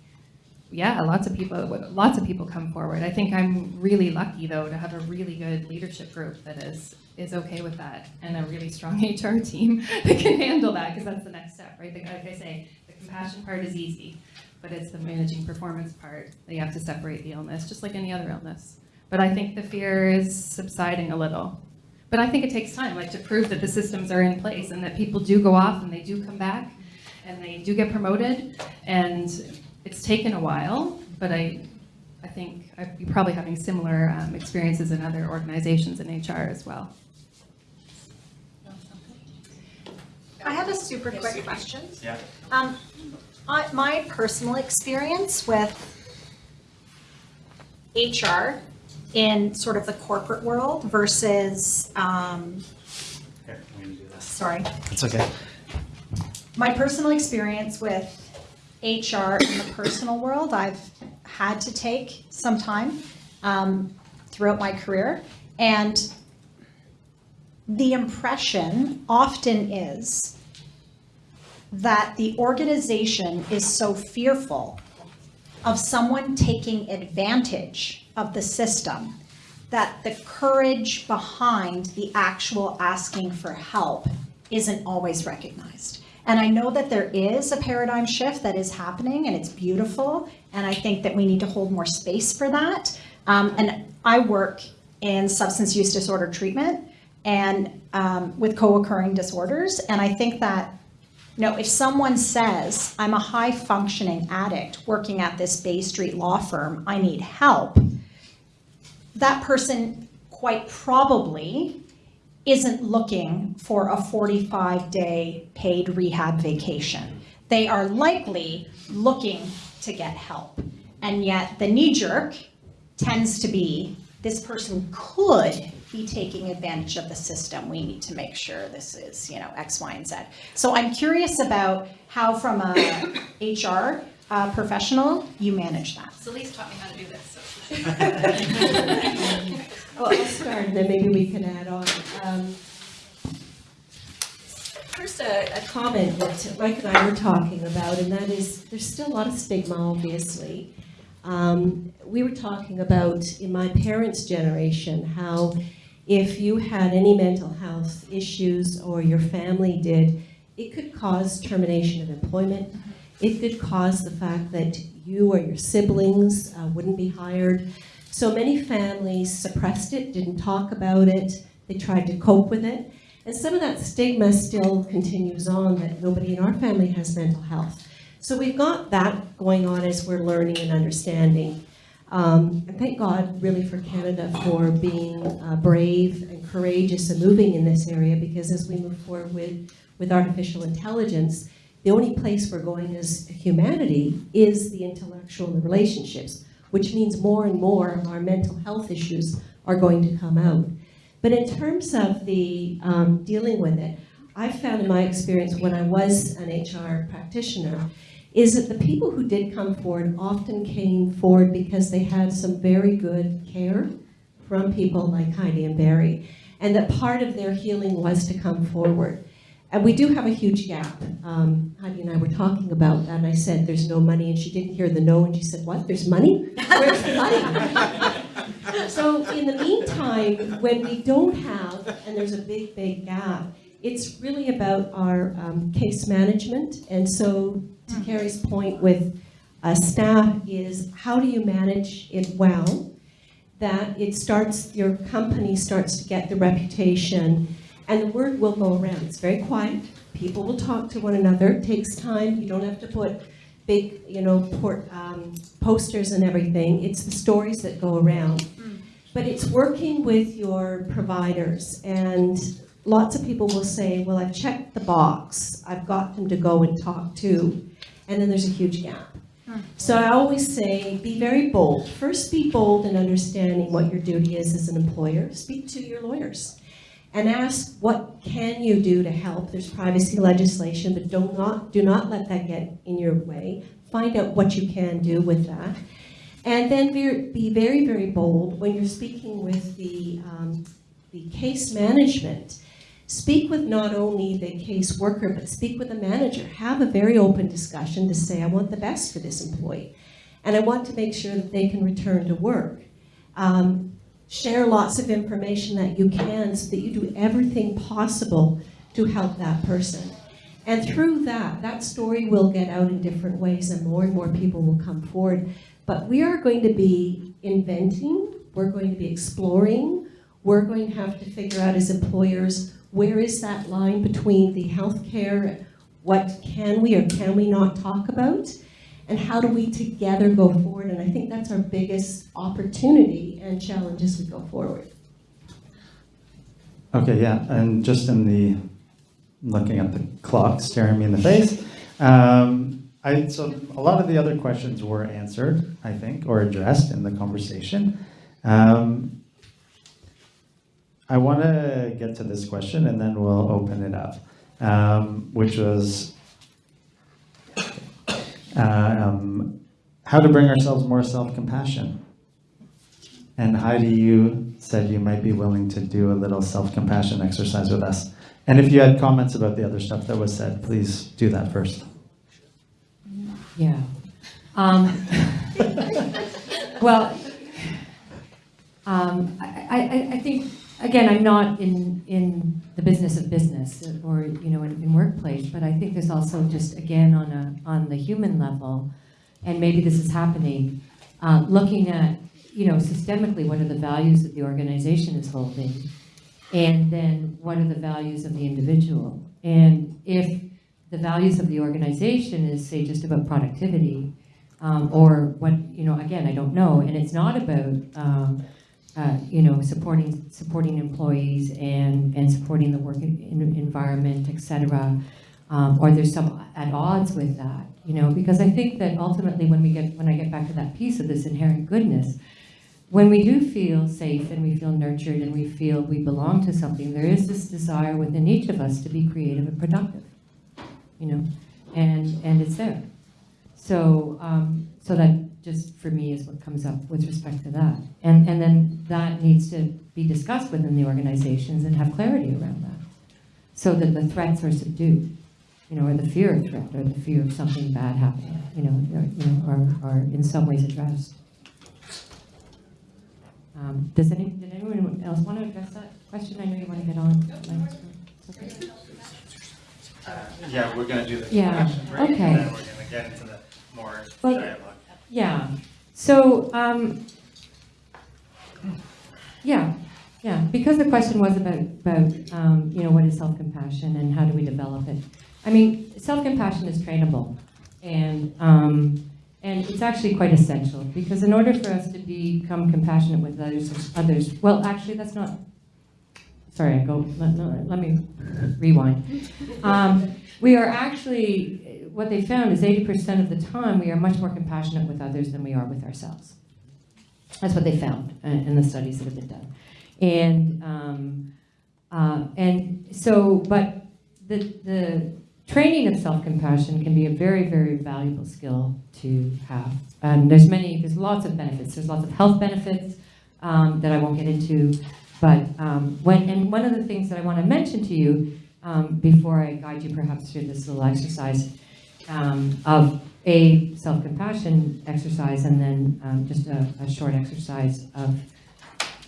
yeah, lots of people, lots of people come forward. I think I'm really lucky though to have a really good leadership group that is, is okay with that and a really strong HR team that can handle that because that's the next step, right? Like I say, the compassion part is easy, but it's the managing performance part that you have to separate the illness, just like any other illness. But I think the fear is subsiding a little. But I think it takes time, like to prove that the systems are in place and that people do go off and they do come back and they do get promoted. And it's taken a while, but I, I think I- you're probably having similar um, experiences in other organizations in HR as well. I have a super quick question. Yeah. Um, I, my personal experience with HR in sort of the corporate world versus, um, Here, I'm going to do this. sorry, It's okay. my personal experience with HR in the personal world, I've had to take some time um, throughout my career. And the impression often is that the organization is so fearful of someone taking advantage of the system that the courage behind the actual asking for help isn't always recognized. And I know that there is a paradigm shift that is happening and it's beautiful. And I think that we need to hold more space for that. Um, and I work in substance use disorder treatment and um, with co-occurring disorders. And I think that know, if someone says, I'm a high functioning addict working at this Bay Street law firm, I need help, that person quite probably isn't looking for a 45 day paid rehab vacation. They are likely looking to get help. And yet the knee jerk tends to be this person could be taking advantage of the system. We need to make sure this is, you know, X, Y, and Z. So I'm curious about how, from a HR uh, professional, you manage that. Celeste taught me how to do this, so. Well, I'll start, and then maybe we can add on. Um, First, a, a comment that Mike and I were talking about, and that is, there's still a lot of stigma, obviously. Um, we were talking about, in my parents' generation, how if you had any mental health issues or your family did, it could cause termination of employment. It could cause the fact that you or your siblings uh, wouldn't be hired. So many families suppressed it, didn't talk about it, they tried to cope with it. And some of that stigma still continues on that nobody in our family has mental health. So we've got that going on as we're learning and understanding. Um, and thank God really for Canada for being uh, brave and courageous and moving in this area because as we move forward with, with artificial intelligence, the only place we're going as humanity is the intellectual and the relationships, which means more and more of our mental health issues are going to come out. But in terms of the um, dealing with it, I found in my experience when I was an HR practitioner, is that the people who did come forward often came forward because they had some very good care from people like Heidi and Barry, and that part of their healing was to come forward. And we do have a huge gap. Um, Heidi and I were talking about that, and I said, there's no money, and she didn't hear the no, and she said, what, there's money? Where's the money? So in the meantime, when we don't have, and there's a big, big gap, it's really about our um, case management. And so to Carrie's point with uh, staff is how do you manage it well? That it starts, your company starts to get the reputation and the word will go around. It's very quiet. People will talk to one another. It takes time. You don't have to put big, you know, port, um, posters and everything. It's the stories that go around. But it's working with your providers and lots of people will say, well, I've checked the box, I've got them to go and talk to, and then there's a huge gap. So I always say, be very bold. First, be bold in understanding what your duty is as an employer. Speak to your lawyers and ask, what can you do to help? There's privacy legislation, but do not, do not let that get in your way. Find out what you can do with that. And then be, be very, very bold when you're speaking with the, um, the case management. Speak with not only the case worker, but speak with the manager. Have a very open discussion to say, I want the best for this employee. And I want to make sure that they can return to work. Um, share lots of information that you can so that you do everything possible to help that person. And through that, that story will get out in different ways and more and more people will come forward. But we are going to be inventing, we're going to be exploring, we're going to have to figure out as employers, where is that line between the healthcare, what can we or can we not talk about? And how do we together go forward? And I think that's our biggest opportunity and challenge as we go forward. Okay, yeah, and just in the, looking at the clock staring me in the face, um, I, so a lot of the other questions were answered, I think, or addressed in the conversation. Um, I want to get to this question and then we'll open it up, um, which was um, how to bring ourselves more self-compassion. And Heidi, you said you might be willing to do a little self-compassion exercise with us. And if you had comments about the other stuff that was said, please do that first. Yeah. Um, well, um, I, I, I think, again, I'm not in, in the business of business or, you know, in, in workplace, but I think there's also just, again, on a, on the human level, and maybe this is happening, uh, looking at, you know, systemically, what are the values that the organization is holding? And then what are the values of the individual? And if the values of the organization is, say, just about productivity, um, or what, you know, again, I don't know, and it's not about, um, uh, you know, supporting, supporting employees and, and supporting the work en- en- environment, et cetera, um, or there's some at odds with that, you know, because I think that ultimately when we get, when I get back to that piece of this inherent goodness, when we do feel safe and we feel nurtured and we feel we belong to something, there is this desire within each of us to be creative and productive you know, and, and it's there. So, um, so that just for me is what comes up with respect to that. And, and then that needs to be discussed within the organizations and have clarity around that. So that the threats are subdued, you know, or the fear of threat or the fear of something bad happening, you know, or, you know, are, are in some ways addressed. Um, does any, did anyone else want to address that question? I know you want to get on. Mike, so- Yeah, we're going to do the Yeah, question break, okay. and then we're going to get into the more Well, dialogue. Yeah, so, um, yeah, yeah, because the question was about, about, um, you know, what is self-compassion and how do we develop it? I mean, self-compassion is trainable, and, um, and it's actually quite essential, because in order for us to become compassionate with others, others, well, actually, that's not, sorry, I go, let, let- me rewind. Um, we are actually, what they found is 80% of the time, we are much more compassionate with others than we are with ourselves. That's what they found in the studies that have been done. And, um, uh, and so, but the, the training of self-compassion can be a very, very valuable skill to have. And there's many, there's lots of benefits. There's lots of health benefits um, that I won't get into. But um, when, and one of the things that I want to mention to you um, before I guide you perhaps through this little exercise um, of a self-compassion exercise and then um, just a, a short exercise of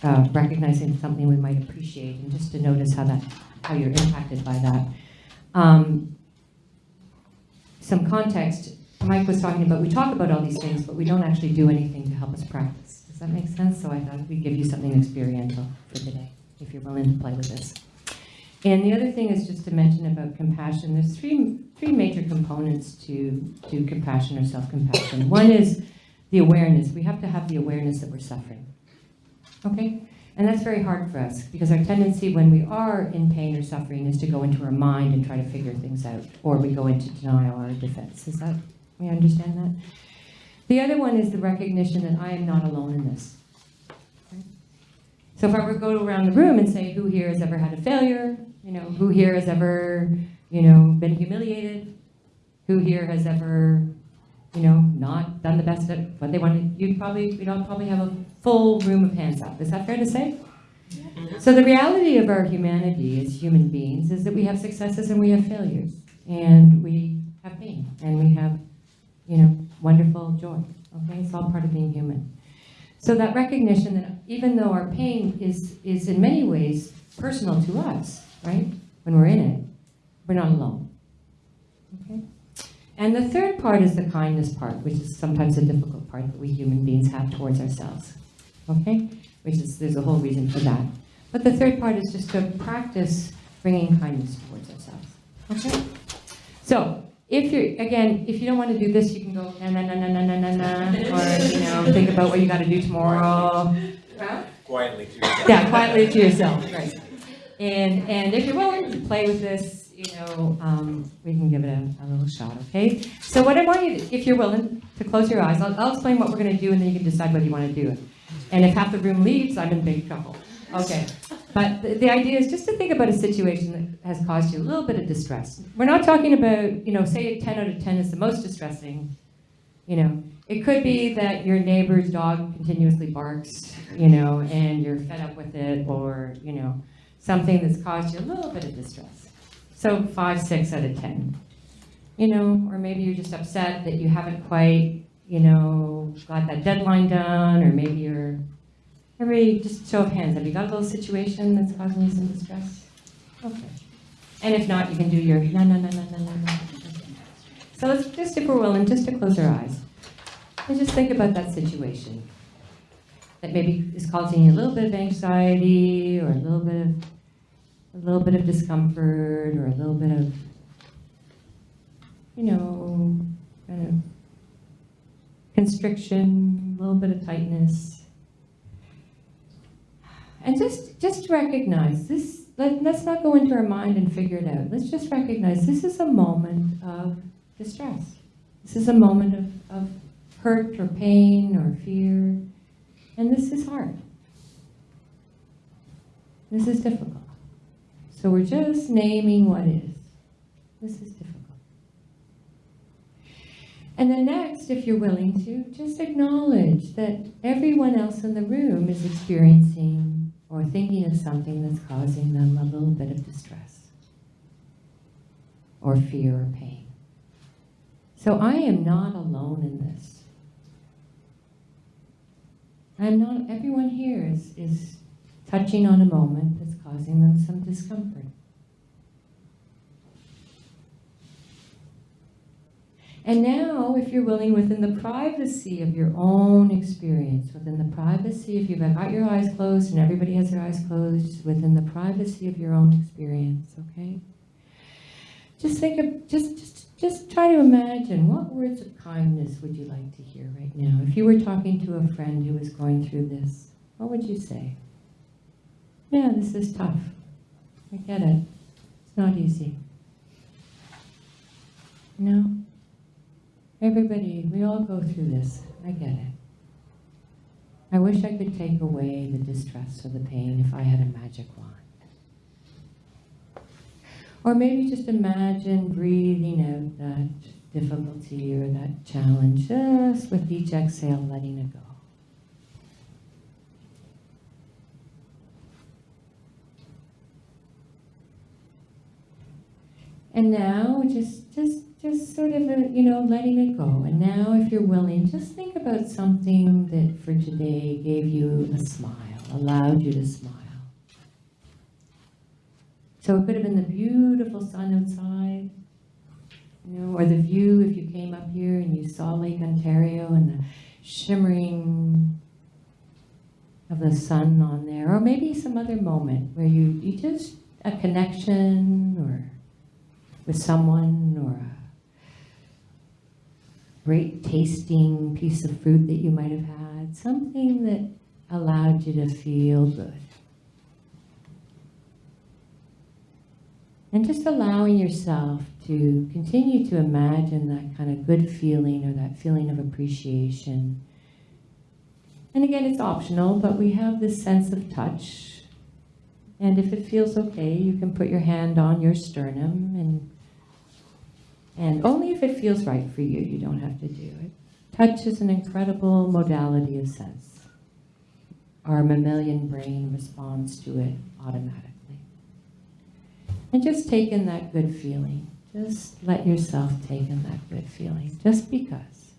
uh, recognizing something we might appreciate and just to notice how that, how you're impacted by that. Um, some context, Mike was talking about, we talk about all these things, but we don't actually do anything to help us practice. Does that make sense? So I thought we'd give you something experiential for today, if you're willing to play with this. And the other thing is just to mention about compassion. There's three, three major components to, to compassion or self-compassion. One is the awareness. We have to have the awareness that we're suffering. Okay? And that's very hard for us because our tendency when we are in pain or suffering is to go into our mind and try to figure things out, or we go into denial or defense. Is that, we understand that? The other one is the recognition that I am not alone in this. So if I were to go around the room and say, who here has ever had a failure? You know, who here has ever, you know, been humiliated? Who here has ever, you know, not done the best at what they wanted? You'd probably, we'd all probably have a full room of hands up. Is that fair to say? So the reality of our humanity as human beings is that we have successes and we have failures. And we have pain and we have, you know, wonderful joy. Okay, it's all part of being human. So that recognition that even though our pain is, is in many ways personal to us, right? When we're in it, we're not alone. Okay? And the third part is the kindness part, which is sometimes a difficult part that we human beings have towards ourselves. Okay? Which is, there's a whole reason for that. But the third part is just to practice bringing kindness towards ourselves. Okay? So, if you're, again, if you don't want to do this, you can go na na na na na na na, or, you know, think about what you got to do tomorrow. Quietly to yourself. Yeah, quietly to yourself, right. And, and if you're willing to play with this, you know, um, we can give it a, a little shot, okay? So what I want you, to, if you're willing, to close your eyes. I'll, I'll explain what we're gonna do and then you can decide whether you wanna do it. And if half the room leaves, I'm in big trouble. Okay. But the, the idea is just to think about a situation that has caused you a little bit of distress. We're not talking about, you know, say a 10 out of 10 is the most distressing, you know. It could be that your neighbor's dog continuously barks, you know, and you're fed up with it, or, you know, something that's caused you a little bit of distress. So five, six out of 10. You know, or maybe you're just upset that you haven't quite, you know, got that deadline done, or maybe you're, everybody, just show of hands, have you got a little situation that's causing you some distress? Okay. And if not, you can do your no, no, no, no, no, no, no. So let's just, if we're willing, just to close our eyes. And just think about that situation that maybe is causing you a little bit of anxiety or a little bit of a little bit of discomfort or a little bit of you know kind of constriction, a little bit of tightness. And just just to recognize this let, let's not go into our mind and figure it out. Let's just recognize this is a moment of distress. This is a moment of, of hurt or pain or fear. And this is hard. This is difficult. So we're just naming what is. This is difficult. And then next, if you're willing to, just acknowledge that everyone else in the room is experiencing or thinking of something that's causing them a little bit of distress or fear or pain. So I am not alone in this. I'm not, everyone here is, is touching on a moment causing them some discomfort. And now, if you're willing, within the privacy of your own experience, within the privacy, if you've got your eyes closed and everybody has their eyes closed, within the privacy of your own experience, okay? Just think of, just, just, just try to imagine what words of kindness would you like to hear right now? If you were talking to a friend who was going through this, what would you say? Yeah, this is tough. I get it. It's not easy. No? Everybody, we all go through this. I get it. I wish I could take away the distress or the pain if I had a magic wand. Or maybe just imagine breathing out that difficulty or that challenge, just with each exhale, letting it go. And now, just, just, just sort of, uh, you know, letting it go. And now, if you're willing, just think about something that for today gave you a smile, allowed you to smile. So it could have been the beautiful sun outside, you know, or the view if you came up here and you saw Lake Ontario and the shimmering of the sun on there, or maybe some other moment where you, you just, a connection or with someone or a great tasting piece of fruit that you might have had, something that allowed you to feel good. And just allowing yourself to continue to imagine that kind of good feeling or that feeling of appreciation. And again, it's optional, but we have this sense of touch. And if it feels okay, you can put your hand on your sternum and and only if it feels right for you, you don't have to do it. Touch is an incredible modality of sense. Our mammalian brain responds to it automatically. And just take in that good feeling. Just let yourself take in that good feeling, just because.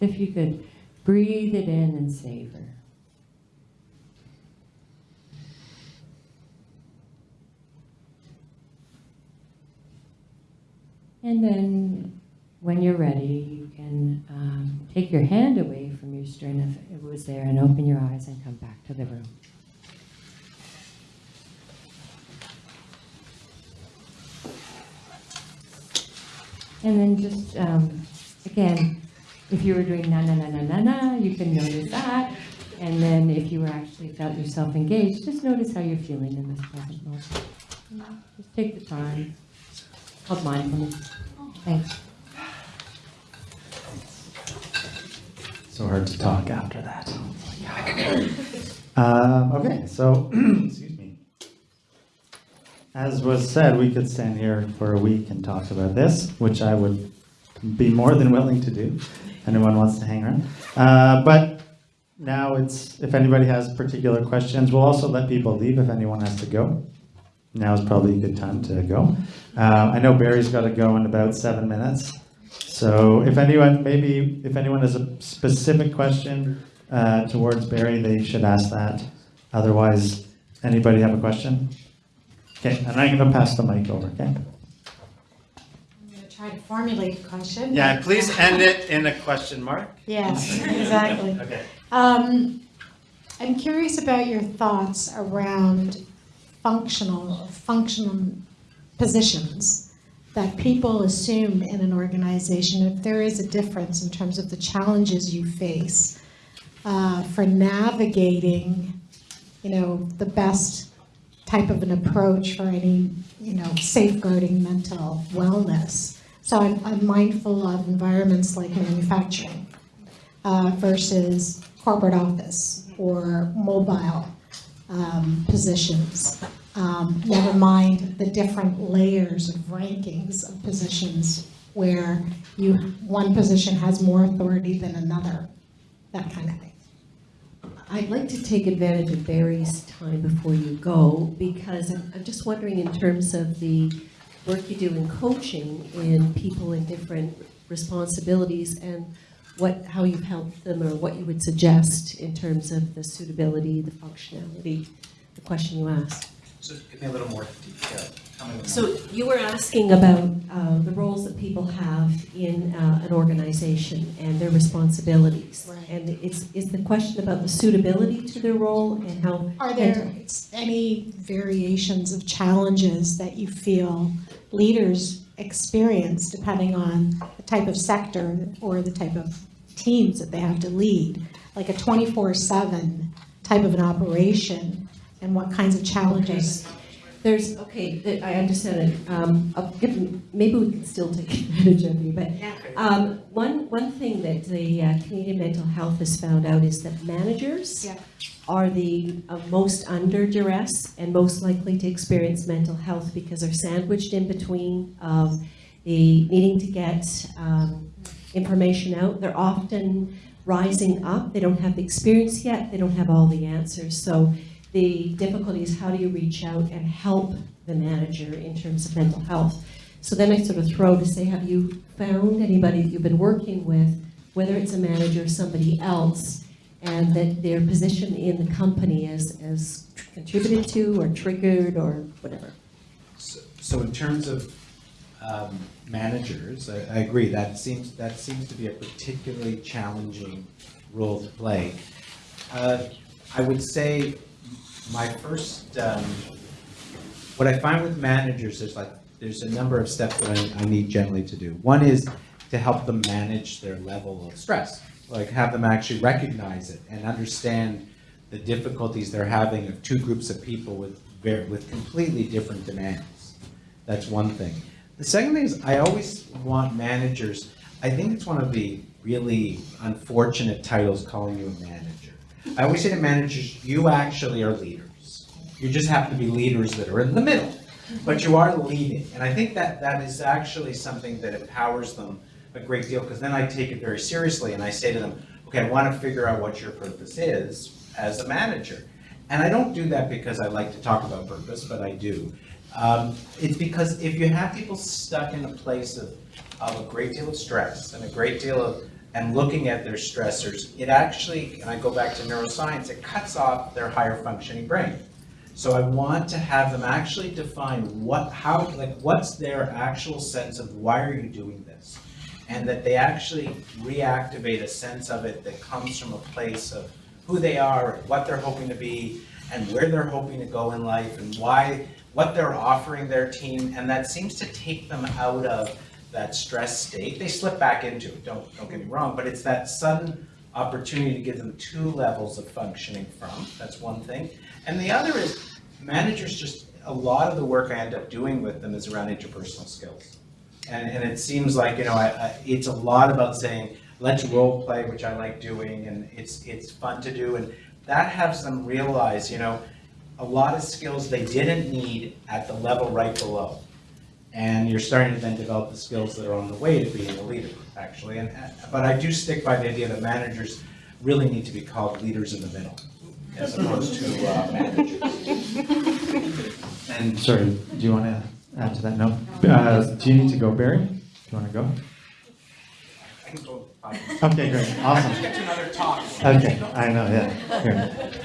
If you could breathe it in and savor. And then when you're ready, you can um, take your hand away from your sternum if it was there and open your eyes and come back to the room. And then just, um, again, if you were doing na na na na na na, you can notice that. And then if you were actually felt yourself engaged, just notice how you're feeling in this present moment. Just take the time. Called mindfulness. Thanks. So hard to talk after that. Um, okay, so, excuse me. As was said, we could stand here for a week and talk about this, which I would be more than willing to do. Anyone wants to hang around. Uh, but now it's, if anybody has particular questions, we'll also let people leave if anyone has to go. Now is probably a good time to go. Uh, I know Barry's got to go in about seven minutes. So if anyone, maybe if anyone has a specific question uh, towards Barry, they should ask that. Otherwise, anybody have a question? Okay, and I'm going to pass the mic over, okay? Try to formulate a question. Yeah, please end it in a question mark. Yes, exactly. Okay. Um, I'm curious about your thoughts around functional, functional positions that people assume in an organization, if there is a difference in terms of the challenges you face uh, for navigating, you know, the best type of an approach for any, you know, safeguarding mental wellness. So I'm, I'm mindful of environments like manufacturing uh, versus corporate office or mobile um, positions. Um, Never mind the different layers of rankings of positions where you, one position has more authority than another, that kind of thing. I'd like to take advantage of Barry's time before you go, because I'm, I'm just wondering in terms of the work you do in coaching in people in different responsibilities and what, how you've helped them or what you would suggest in terms of the suitability, the functionality, the question you asked. So give me a little more detail. Tell me what So you were asking about uh, the roles that people have in uh, an organization and their responsibilities. Right. And it's, is the question about the suitability to their role and how? Are there any variations of challenges that you feel leaders experience depending on the type of sector or the type of teams that they have to lead? Like a 24/7 type of an operation and what kinds of challenges? There's, okay, I understand it. Um, I'll maybe we can still take advantage of you, but um, one, one thing that the uh, Canadian Mental Health has found out is that managers Yeah. Are the uh, most under duress and most likely to experience mental health because they're sandwiched in between um, the needing to get um, information out. They're often rising up. They don't have the experience yet. They don't have all the answers. So the difficulty is how do you reach out and help the manager in terms of mental health? So then I sort of throw to say, have you found anybody that you've been working with, whether it's a manager or somebody else, and that their position in the company is, is contributed to or triggered or whatever? So so in terms of um, managers, I I agree, that seems, that seems to be a particularly challenging role to play. Uh, I would say my first, um, what I find with managers is like, there's a number of steps that I I need generally to do. One is to help them manage their level of stress. Like have them actually recognize it and understand the difficulties they're having of two groups of people with with completely different demands. That's one thing. The second thing is I always want managers, I think it's one of the really unfortunate titles calling you a manager. I always say to managers, you actually are leaders. You just have to be leaders that are in the middle, but you are leading. And I think that that is actually something that empowers them a great deal, because then I take it very seriously and I say to them, okay, I want to figure out what your purpose is as a manager. And I don't do that because I like to talk about purpose, but I do. Um, it's because if you have people stuck in a place of, of a great deal of stress and a great deal of, and looking at their stressors, it actually, and I go back to neuroscience, it cuts off their higher functioning brain. So I want to have them actually define what, how, like, what's their actual sense of why are you doing this? And that they actually reactivate a sense of it that comes from a place of who they are, what they're hoping to be, and where they're hoping to go in life, and why, what they're offering their team, and that seems to take them out of that stress state. They slip back into it, don't, don't get me wrong, but it's that sudden opportunity to give them two levels of functioning from, that's one thing. And the other is, managers just, a lot of the work I end up doing with them is around interpersonal skills. And, and it seems like, you know, I, I, it's a lot about saying, let's role play, which I like doing, and it's, it's fun to do, and that has them realize, you know, a lot of skills they didn't need at the level right below. And you're starting to then develop the skills that are on the way to being a leader, actually. And, but I do stick by the idea that managers really need to be called leaders in the middle, as opposed to uh, managers. And sorry, do you want to add to that? No? Uh, do you need to go, Barry? Do you want to go? I can go, Okay, great, awesome. Get to another talk. Okay, I know, yeah. Here.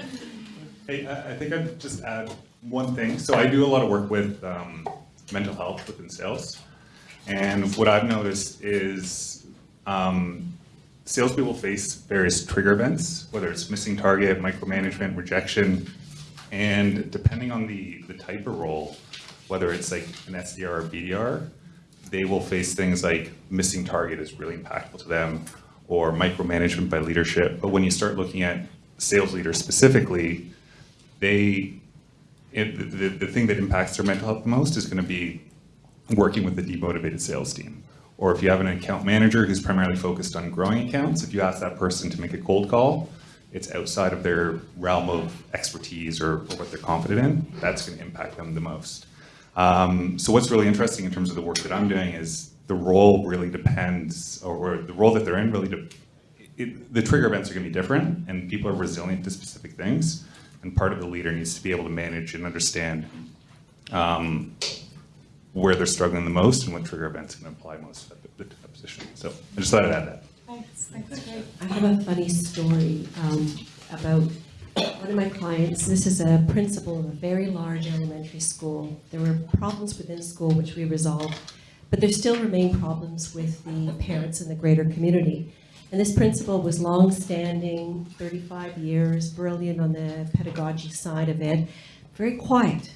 Hey, I I think I'd just add one thing. So I do a lot of work with um, mental health within sales. And what I've noticed is um, salespeople face various trigger events, whether it's missing target, micromanagement, rejection. And depending on the, the type of role, whether it's like an SDR or BDR, they will face things like missing target is really impactful to them or micromanagement by leadership. But when you start looking at sales leaders specifically, they, it, the, the, thing that impacts their mental health the most is going to be working with a demotivated sales team. Or if you have an account manager who's primarily focused on growing accounts, if you ask that person to make a cold call, it's outside of their realm of expertise or, or what they're confident in, that's going to impact them the most. Um, so what's really interesting in terms of the work that I'm doing is the role really depends, or, or the role that they're in really, de- it, the trigger events are going to be different, and people are resilient to specific things. And part of the leader needs to be able to manage and understand um, where they're struggling the most and what trigger events can apply most at the, the position. So I just thought I'd add that. I have a funny story um, about one of my clients. This is a principal of a very large elementary school. There were problems within school which we resolved, but there still remain problems with the parents in the greater community. And this principal was long-standing, 35 years, brilliant on the pedagogy side of it, very quiet.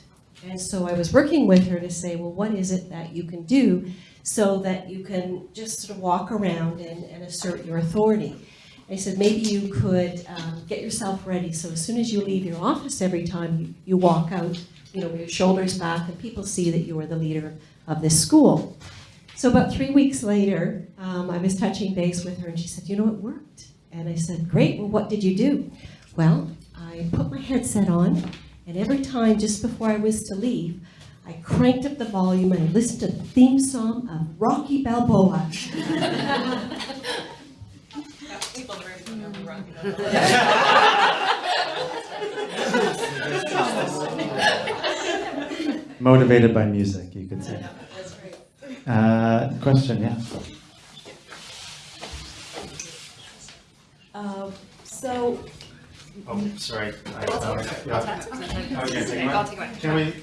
And so I was working with her to say, well, what is it that you can do so that you can just sort of walk around and, and assert your authority? I said, maybe you could um, get yourself ready, so as soon as you leave your office every time you, you walk out, you know, with your shoulders back, and people see that you are the leader of this school. So about three weeks later, um, I was touching base with her, and she said, you know, it worked. And I said, great, well, what did you do? Well, I put my headset on, and every time, just before I was to leave, I cranked up the volume and I listened to the theme song of Rocky Balboa. People very familiar Motivated by music, you could say. Uh, question, yeah. Uh, So, Oh, sorry. I'll take it. I'll take it. Can we?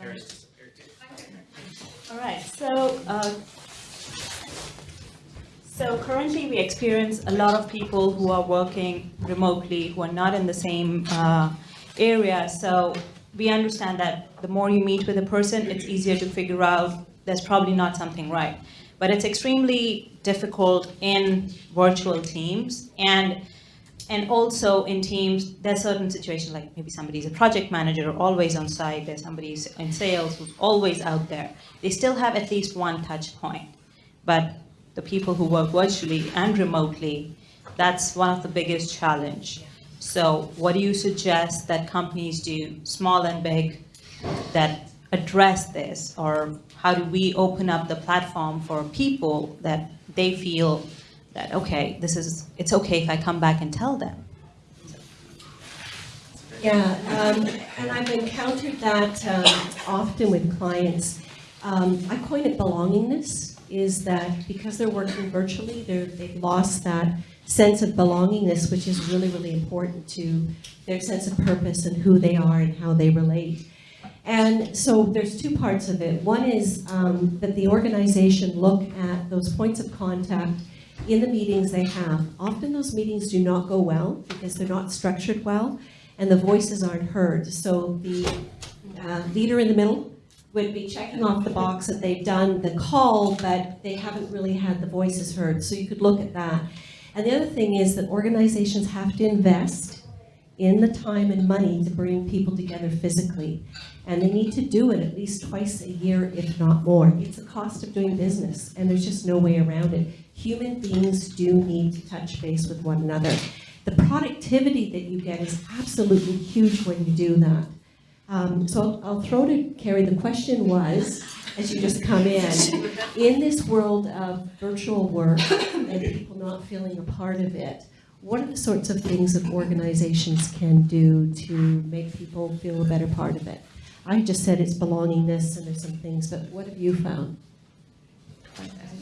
Harry's disappeared too. All right, so, uh, so currently we experience a lot of people who are working remotely, who are not in the same uh, area. So we understand that the more you meet with a person, it's easier to figure out there's probably not something right. But it's extremely difficult in virtual teams and and also in teams, there's certain situations like maybe somebody's a project manager, or always on site, there's somebody in sales who's always out there. They still have at least one touch point. But the people who work virtually and remotely, that's one of the biggest challenge. So what do you suggest that companies do, small and big, that address this? Or how do we open up the platform for people that they feel that, okay, this is, it's okay if I come back and tell them? Yeah, um, and I've encountered that um, often with clients. Um, I coin it belongingness, is that because they're working virtually, they're, they've lost that sense of belongingness, which is really, really important to their sense of purpose and who they are and how they relate. And so there's two parts of it. One is um, that the organization look at those points of contact in the meetings they have. Often those meetings do not go well because they're not structured well and the voices aren't heard. So the uh, leader in the middle would be checking off the box that they've done the call, but they haven't really had the voices heard. So you could look at that. And the other thing is that organizations have to invest in the time and money to bring people together physically. And they need to do it at least twice a year, if not more. It's the cost of doing business, and there's just no way around it. Human beings do need to touch base with one another. The productivity that you get is absolutely huge when you do that. Um, so I'll, I'll throw to Carrie. The question was, as you just come in, in this world of virtual work and people not feeling a part of it, what are the sorts of things that organizations can do to make people feel a better part of it? I just said it's belongingness and there's some things, but what have you found?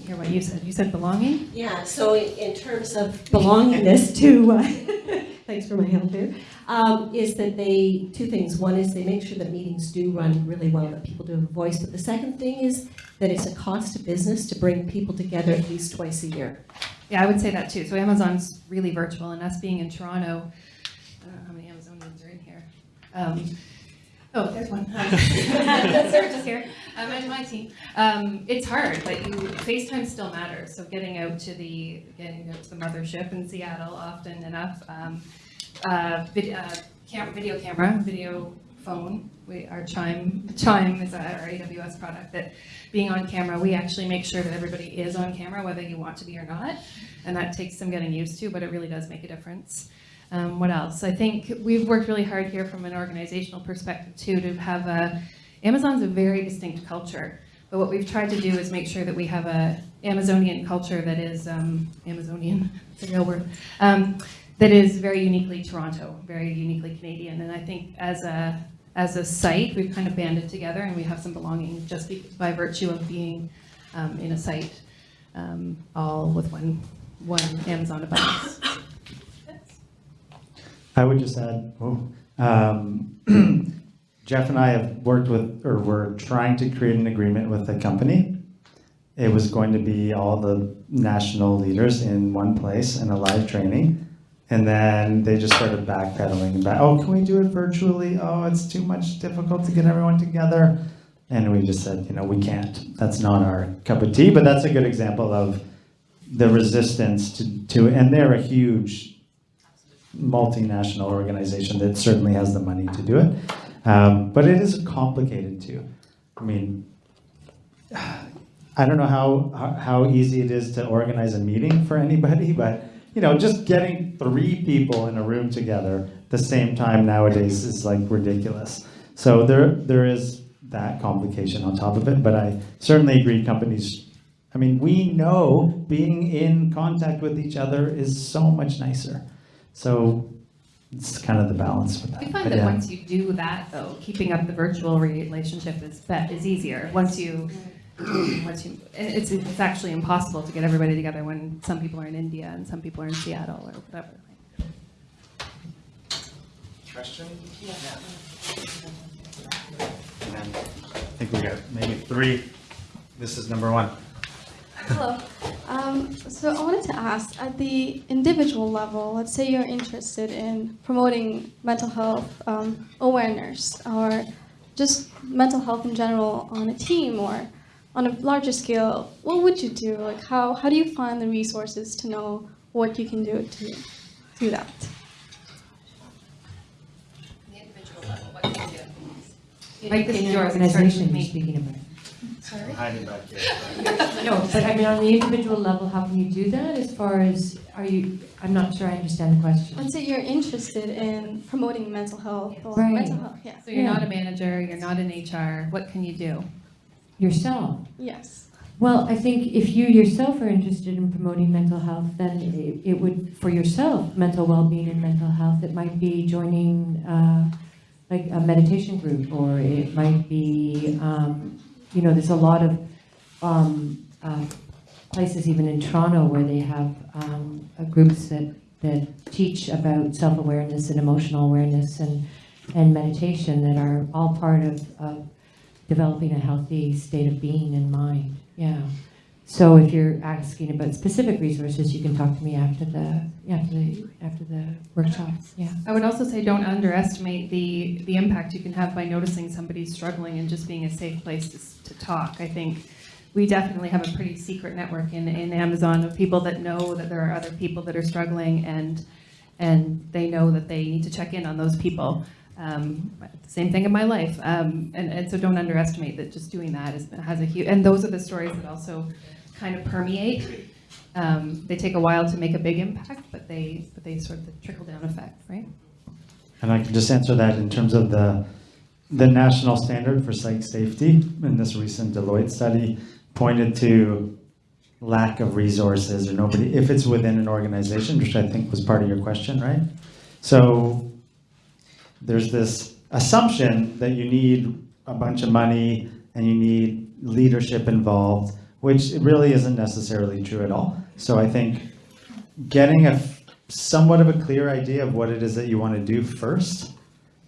I didn't hear what you said. You said belonging? Yeah, so in, in terms of belongingness to, uh, thanks for my help here, um, is that they, two things. One is they make sure that meetings do run really well, that people do have a voice. But the second thing is that it's a cost to business to bring people together at least twice a year. Yeah, I would say that too. So Amazon's really virtual, and us being in Toronto, I don't know how many Amazonians are in here. Um, oh, there's one. Sarah just here. I'm in my team. Um, it's hard, but you FaceTime still matters. So getting out to the getting out to the mothership in Seattle often enough. Um, uh, vid, uh, cam- video camera, video phone. We, our Chime Chime is our AWS product that being on camera, we actually make sure that everybody is on camera, whether you want to be or not. And that takes some getting used to, but it really does make a difference. Um, what else? I think we've worked really hard here from an organizational perspective too to have a, Amazon's a very distinct culture. But what we've tried to do is make sure that we have a Amazonian culture that is, um, Amazonian, it's a real word, um, that is very uniquely Toronto, very uniquely Canadian. And I think as a, as a site, we've kind of banded together and we have some belonging just by virtue of being um, in a site, um, all with one, one Amazon abundance. I would just add, oh, um, Jeff and I have worked with, or we're trying to create an agreement with a company. It was going to be all the national leaders in one place in a live training. And then they just started backpedaling back, oh, can we do it virtually? Oh, it's too much difficult to get everyone together. And we just said, you know, we can't. That's not our cup of tea, but that's a good example of the resistance to, to and they're a huge multinational organization that certainly has the money to do it. Um, but it is complicated too. I mean, I don't know how, how easy it is to organize a meeting for anybody, but you know, just getting three people in a room together at the same time nowadays is like ridiculous. So there there is that complication on top of it, but I certainly agree companies I mean, we know being in contact with each other is so much nicer. So it's kind of the balance with that. We find But that yeah. once you do that, though, keeping up the virtual relationship is is easier. Once you, once you, it's it's actually impossible to get everybody together when some people are in India and some people are in Seattle or whatever. Question? And I think we got maybe three. This is number one. Hello. Um, so I wanted to ask, at the individual level, let's say you're interested in promoting mental health um, awareness or just mental health in general on a team or on a larger scale, what would you do? Like how, how do you find the resources to know what you can do to do that? The individual level, what can you do? Like this is an yours, it organization you're speaking about. Sorry? Hiding back here. No, but I mean, on the individual level, how can you do that as far as, are you, I'm not sure I understand the question. Let's say you're interested in promoting mental health or Right. mental health, yeah. So you're Yeah. not a manager, you're not in HR, what can you do? Yourself. Yes. Well, I think if you yourself are interested in promoting mental health, then it, it would, for yourself, mental well-being and mental health, it might be joining, uh, like a meditation group, or it might be, um, you know, there's a lot of, um, uh, places even in Toronto where they have, um, uh, groups that, that teach about self-awareness and emotional awareness and, and meditation that are all part of, of developing a healthy state of being and mind. Yeah. So if you're asking about specific resources, you can talk to me after the after the after the workshop. Yeah. I would also say don't underestimate the, the impact you can have by noticing somebody's struggling and just being a safe place to, to talk. I think we definitely have a pretty secret network in, in Amazon of people that know that there are other people that are struggling and, and they know that they need to check in on those people. Um, same thing in my life. Um, and, and so don't underestimate that just doing that is, has a huge, and those are the stories that also kind of permeate. Um, they take a while to make a big impact, but they, but they sort of the trickle down effect, right? And I can just answer that in terms of the, the national standard for site safety in this recent Deloitte study pointed to lack of resources or nobody, if it's within an organization, which I think was part of your question, right? So there's this assumption that you need a bunch of money and you need leadership involved, which really isn't necessarily true at all. So I think getting a somewhat of a clear idea of what it is that you want to do first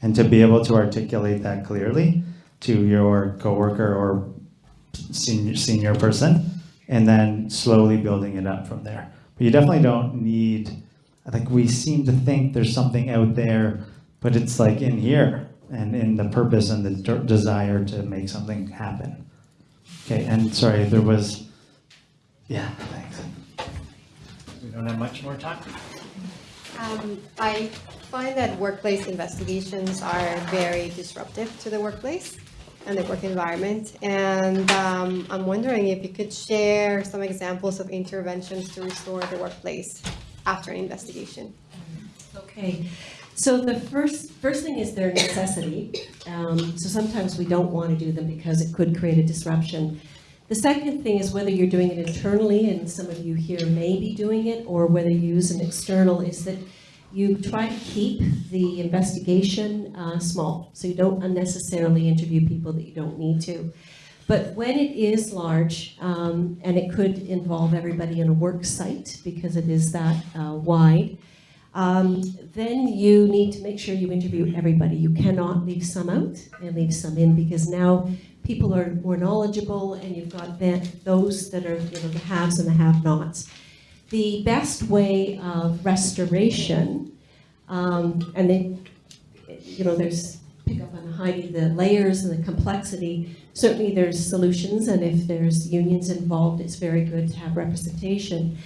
and to be able to articulate that clearly to your coworker or senior senior person and then slowly building it up from there. But you definitely don't need I think we seem to think there's something out there but it's like in here and in the purpose and the desire to make something happen. Okay, and sorry, there was yeah, thanks. We don't have much more time. Um, I find that workplace investigations are very disruptive to the workplace and the work environment. And um, I'm wondering if you could share some examples of interventions to restore the workplace after an investigation. Okay, so the first, first thing is their necessity. Um, So sometimes we don't want to do them because it could create a disruption. The second thing is whether you're doing it internally, and some of you here may be doing it, or whether you use an external, is that you try to keep the investigation uh, small, so you don't unnecessarily interview people that you don't need to. But when it is large, um, and it could involve everybody in a work site, because it is that uh, wide, um, then you need to make sure you interview everybody. You cannot leave some out and leave some in, because now people are more knowledgeable, and you've got those that are, you know, the haves and the have-nots. The best way of restoration, um, and then, you know, there's, pick up on Heidi, the layers and the complexity. Certainly there's solutions, and if there's unions involved, it's very good to have representation.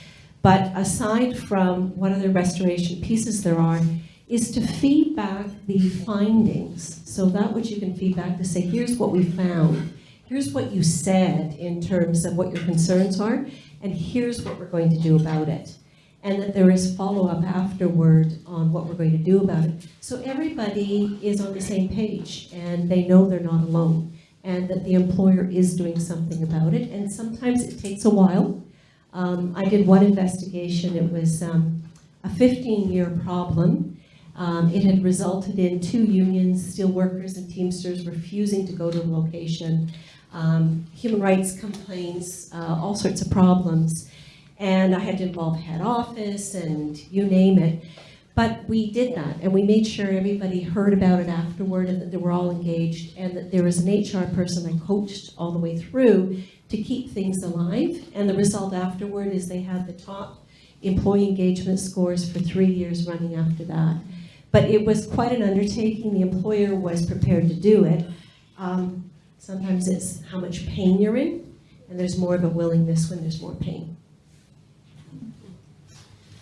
But aside from what other restoration pieces there are, is to feed back the findings. So that which you can feed back to say, here's what we found, here's what you said in terms of what your concerns are, and here's what we're going to do about it. And that there is follow-up afterward on what we're going to do about it. So everybody is on the same page, and they know they're not alone, and that the employer is doing something about it, and sometimes it takes a while. Um, I did one investigation, it was um, a 15-year problem. Um, it had resulted in two unions, steelworkers and Teamsters, refusing to go to the location, um, human rights complaints, uh, all sorts of problems. And I had to involve head office and you name it. But we did that, and we made sure everybody heard about it afterward, and that they were all engaged, and that there was an HR person I coached all the way through to keep things alive. And the result afterward is they had the top employee engagement scores for three years running after that. But it was quite an undertaking. The employer was prepared to do it. Um, sometimes it's how much pain you're in, and there's more of a willingness when there's more pain.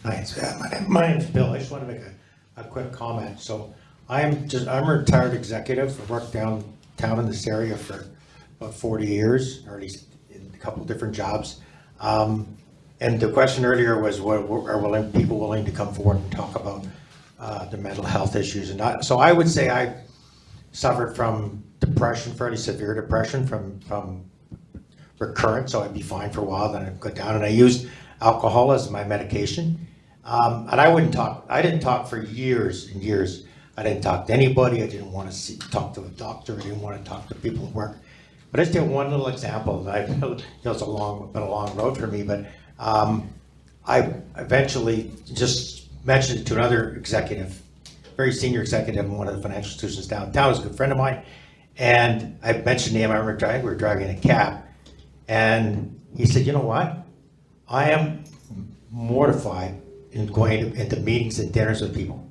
Hi, uh, my name's Bill. I just want to make a, a quick comment. So I'm just, I'm a retired executive. I've worked downtown in this area for about 40 years, or at least in a couple different jobs. Um, And the question earlier was, what, are willing, people willing to come forward and talk about uh, their mental health issues? And I, so I would say I suffered from depression, fairly severe depression from, from recurrent, so I'd be fine for a while, then I'd go down, and I used alcohol as my medication. Um, and I wouldn't talk, I didn't talk for years and years. I didn't talk to anybody, I didn't want to see, talk to a doctor, I didn't want to talk to people at work. But just one little example, I, know, it's a long, been a long road for me, but, um, I eventually just mentioned it to another executive, very senior executive in one of the financial institutions downtown, was a good friend of mine. And I mentioned name, I remember we were driving a cab, and he said, you know what? I am mortified in going into meetings and dinners with people.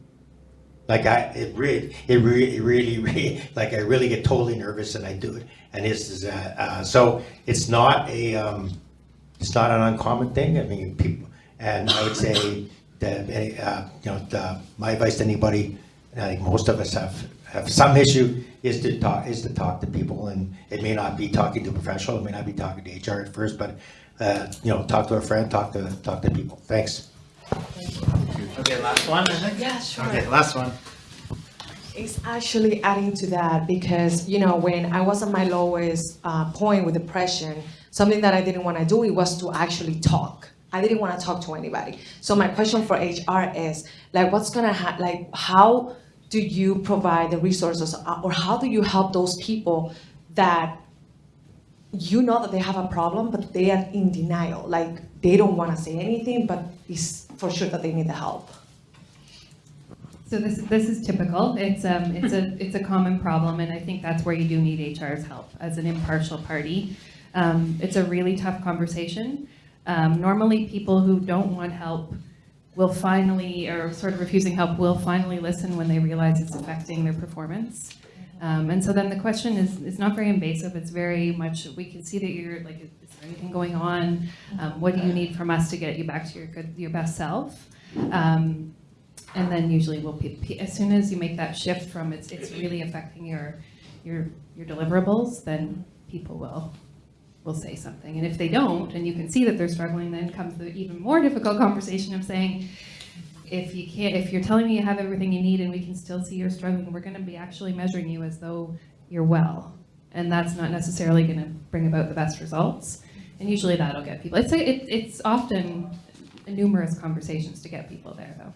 Like I, it really, it really, really, really, like I really get totally nervous and I do it. And this is, uh, uh, so it's not a, um, it's not an uncommon thing. I mean, people, and I would say that, uh, you know, the, my advice to anybody, and I think most of us have, have some issue, is to talk, is to talk to people. And it may not be talking to a professional, it may not be talking to HR at first, but, uh, you know, talk to a friend, talk to, talk to people. Thanks. Okay, last one, Yeah, sure. Okay, last one. It's actually adding to that because, you know, when I was at my lowest uh, point with depression, something that I didn't want to do it was to actually talk. I didn't want to talk to anybody. So my question for HR is, like, what's gonna happen? Like, how do you provide the resources, uh, or how do you help those people that you know that they have a problem, but they are in denial? Like, they don't want to say anything, but it's for sure that they need the help. So this, this is typical. It's, um, it's a, it's a common problem, and I think that's where you do need HR's help as an impartial party. Um, it's a really tough conversation. Um, normally, people who don't want help will finally, or sort of refusing help, will finally listen when they realize it's affecting their performance. Um, and so then the question is, is not very invasive. It's very much, we can see that you're like, is there anything going on? Um, what do you need from us to get you back to your good, your best self? Um, and then usually we'll, as soon as you make that shift from it's, it's really affecting your, your, your deliverables, then people will, will say something. And if they don't, and you can see that they're struggling, then comes the even more difficult conversation of saying, if you can't, if you're telling me you have everything you need and we can still see you're struggling, we're gonna be actually measuring you as though you're well. And that's not necessarily gonna bring about the best results. And usually that'll get people, it's, a- it, it's often numerous conversations to get people there though.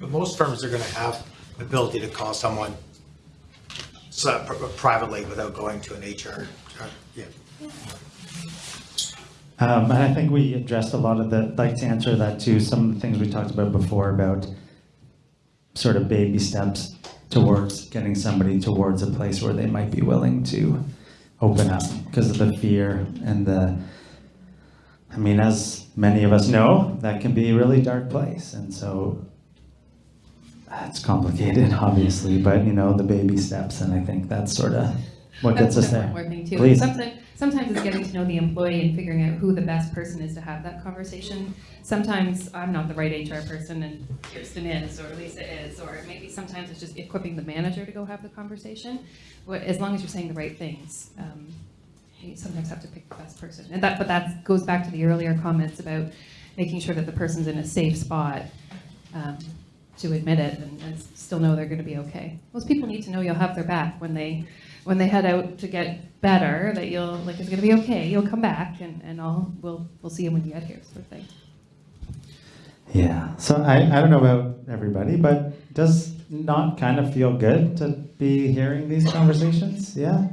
But most firms are gonna have the ability to call someone so- pri- privately without going to an HR. uh, Yeah. Um, and I think we addressed a lot of the, like to answer that too, some of the things we talked about before about sort of baby steps towards getting somebody towards a place where they might be willing to open up because of the fear and the, I mean, as many of us know, that can be a really dark place. And so it's complicated, obviously, but you know, the baby steps, and I think that's sort of what gets us there. thing too. Please. Sometimes, sometimes it's getting to know the employee and figuring out who the best person is to have that conversation. Sometimes I'm not the right HR person and Kirsten is, or Lisa is, or maybe sometimes it's just equipping the manager to go have the conversation. Wh- As long as you're saying the right things, um, you sometimes have to pick the best person. And that, but that goes back to the earlier comments about making sure that the person's in a safe spot um, to admit it and, and still know they're going to be okay. Most people need to know you'll have their back when they when they head out to get better. That you'll like it's going to be okay. You'll come back and and I'll we'll we'll see you when you get here, sort of thing. Yeah, so I, I don't know about everybody, but does not kind of feel good to be hearing these conversations? Yeah?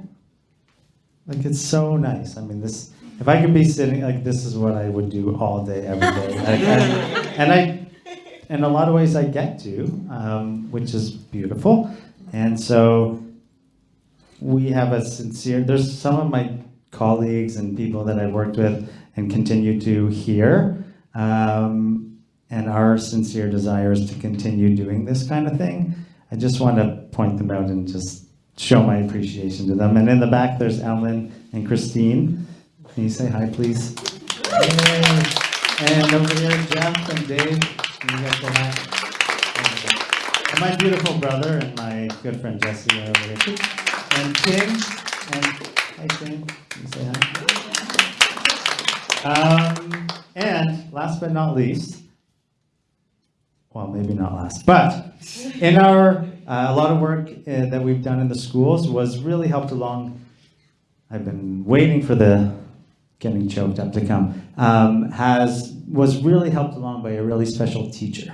Like it's so nice. I mean, this, if I could be sitting, like, this is what I would do all day, every day. And I, in a lot of ways I get to, um, which is beautiful. And so we have a sincere, there's some of my colleagues and people that I've worked with and continue to hear. Um, and our sincere desire is to continue doing this kind of thing. I just want to point them out and just show my appreciation to them. And in the back, there's Ellen and Christine. Can you say hi, please? Yay. And over here, Jeff and Dave. You guys? And my beautiful brother and my good friend Jesse are over here too. And Tim. And hi, Tim. You say hi? Um, and last but not least, well, maybe not last, but in our, uh, a lot of work uh, that we've done in the schools was really helped along. I've been waiting for the getting choked up to come. Um, has was really helped along by a really special teacher,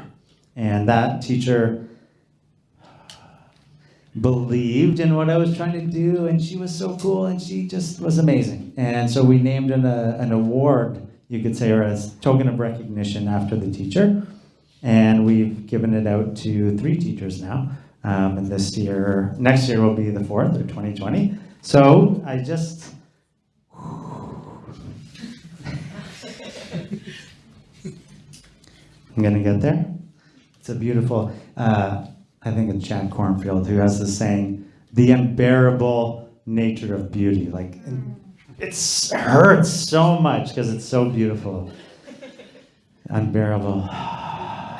and that teacher believed in what I was trying to do, and she was so cool, and she just was amazing. And so we named an, uh, an award, you could say, or as token of recognition after the teacher. And we've given it out to three teachers now. Um, and this year, next year will be the fourth, or 2020. So I just, I'm gonna get there. It's a beautiful, uh, I think it's Jack Kornfield who has this saying, the unbearable nature of beauty. Like, it hurts so much because it's so beautiful. Unbearable.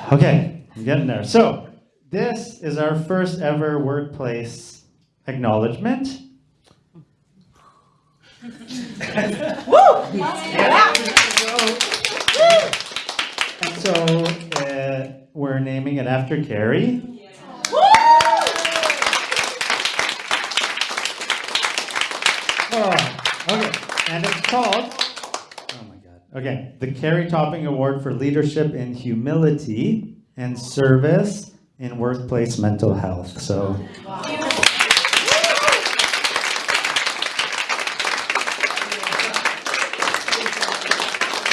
Okay, I'm getting there. So, this is our first ever workplace acknowledgement. And so, uh, we're naming it after Carrie. Oh, okay, and it's called, oh my God, okay, the Carrie Topping Award for Leadership in Humility and Service in Workplace Mental Health. So,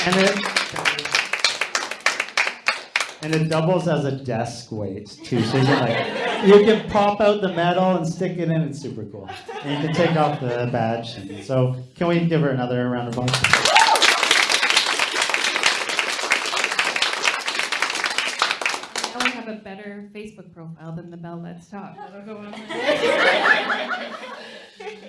and it, and it doubles as a desk weight too. So you can like, you can pop out the metal and stick it in. It's super cool. And you can take off the badge. So can we give her another round of applause? Now we have a better Facebook profile than the Bell Let's Talk. That'll go on.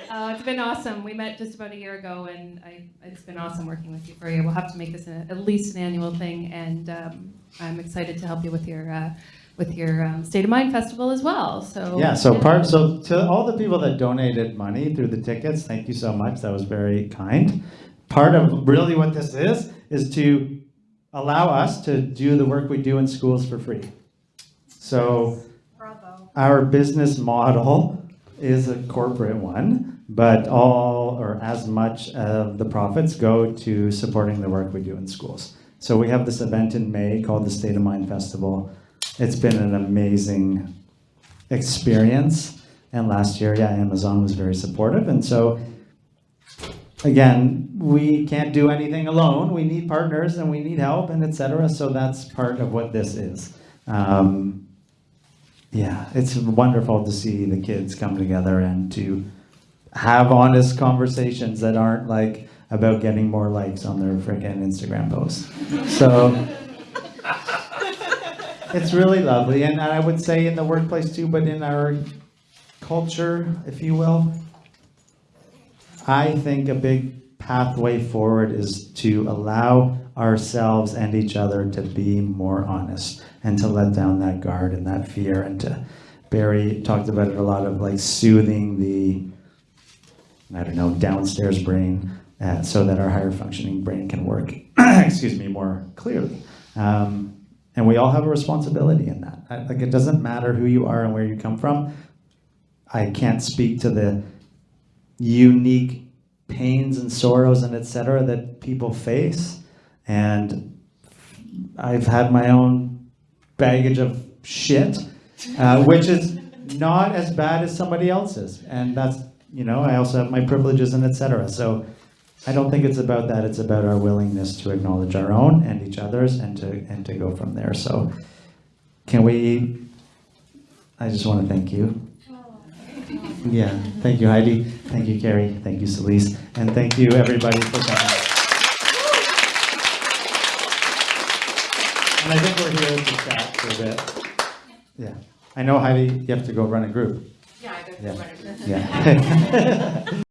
Uh, it's been awesome. We met just about a year ago, and I, it's been awesome working with you for a year. We'll have to make this a, at least an annual thing, and um, I'm excited to help you with your uh, with your um, State of Mind Festival as well. So Yeah, so part, so to all the people that donated money through the tickets, thank you so much. That was very kind. Part of really what this is, is to allow us to do the work we do in schools for free. So our business model is a corporate one, but all or as much of the profits go to supporting the work we do in schools. So we have this event in May called the State of Mind Festival. It's been an amazing experience. And last year, yeah, Amazon was very supportive. And so, again, we can't do anything alone. We need partners and we need help and etc. So that's part of what this is. Um, yeah, it's wonderful to see the kids come together and to have honest conversations that aren't like about getting more likes on their freaking Instagram posts. So it's really lovely. And I would say in the workplace too, but in our culture, if you will, I think a big pathway forward is to allow ourselves and each other to be more honest and to let down that guard and that fear. And to Barry talked about it a lot of like soothing the I don't know downstairs brain uh, so that our higher functioning brain can work excuse me more clearly. Um, and we all have a responsibility in that. I, like it doesn't matter who you are and where you come from. I can't speak to the unique pains and sorrows and etc that people face. And I've had my own baggage of shit, uh, which is not as bad as somebody else's. And that's, you know, I also have my privileges and etc. So I don't think it's about that. It's about our willingness to acknowledge our own and each other's and to and to go from there. So can we, I just want to thank you. Yeah, thank you Heidi, thank you Carrie, thank you Celise, and thank you everybody for coming. And I think we're here to chat for a bit. Yeah, I know Heidi, you have to go run a group. Yeah, I Yeah. Yeah.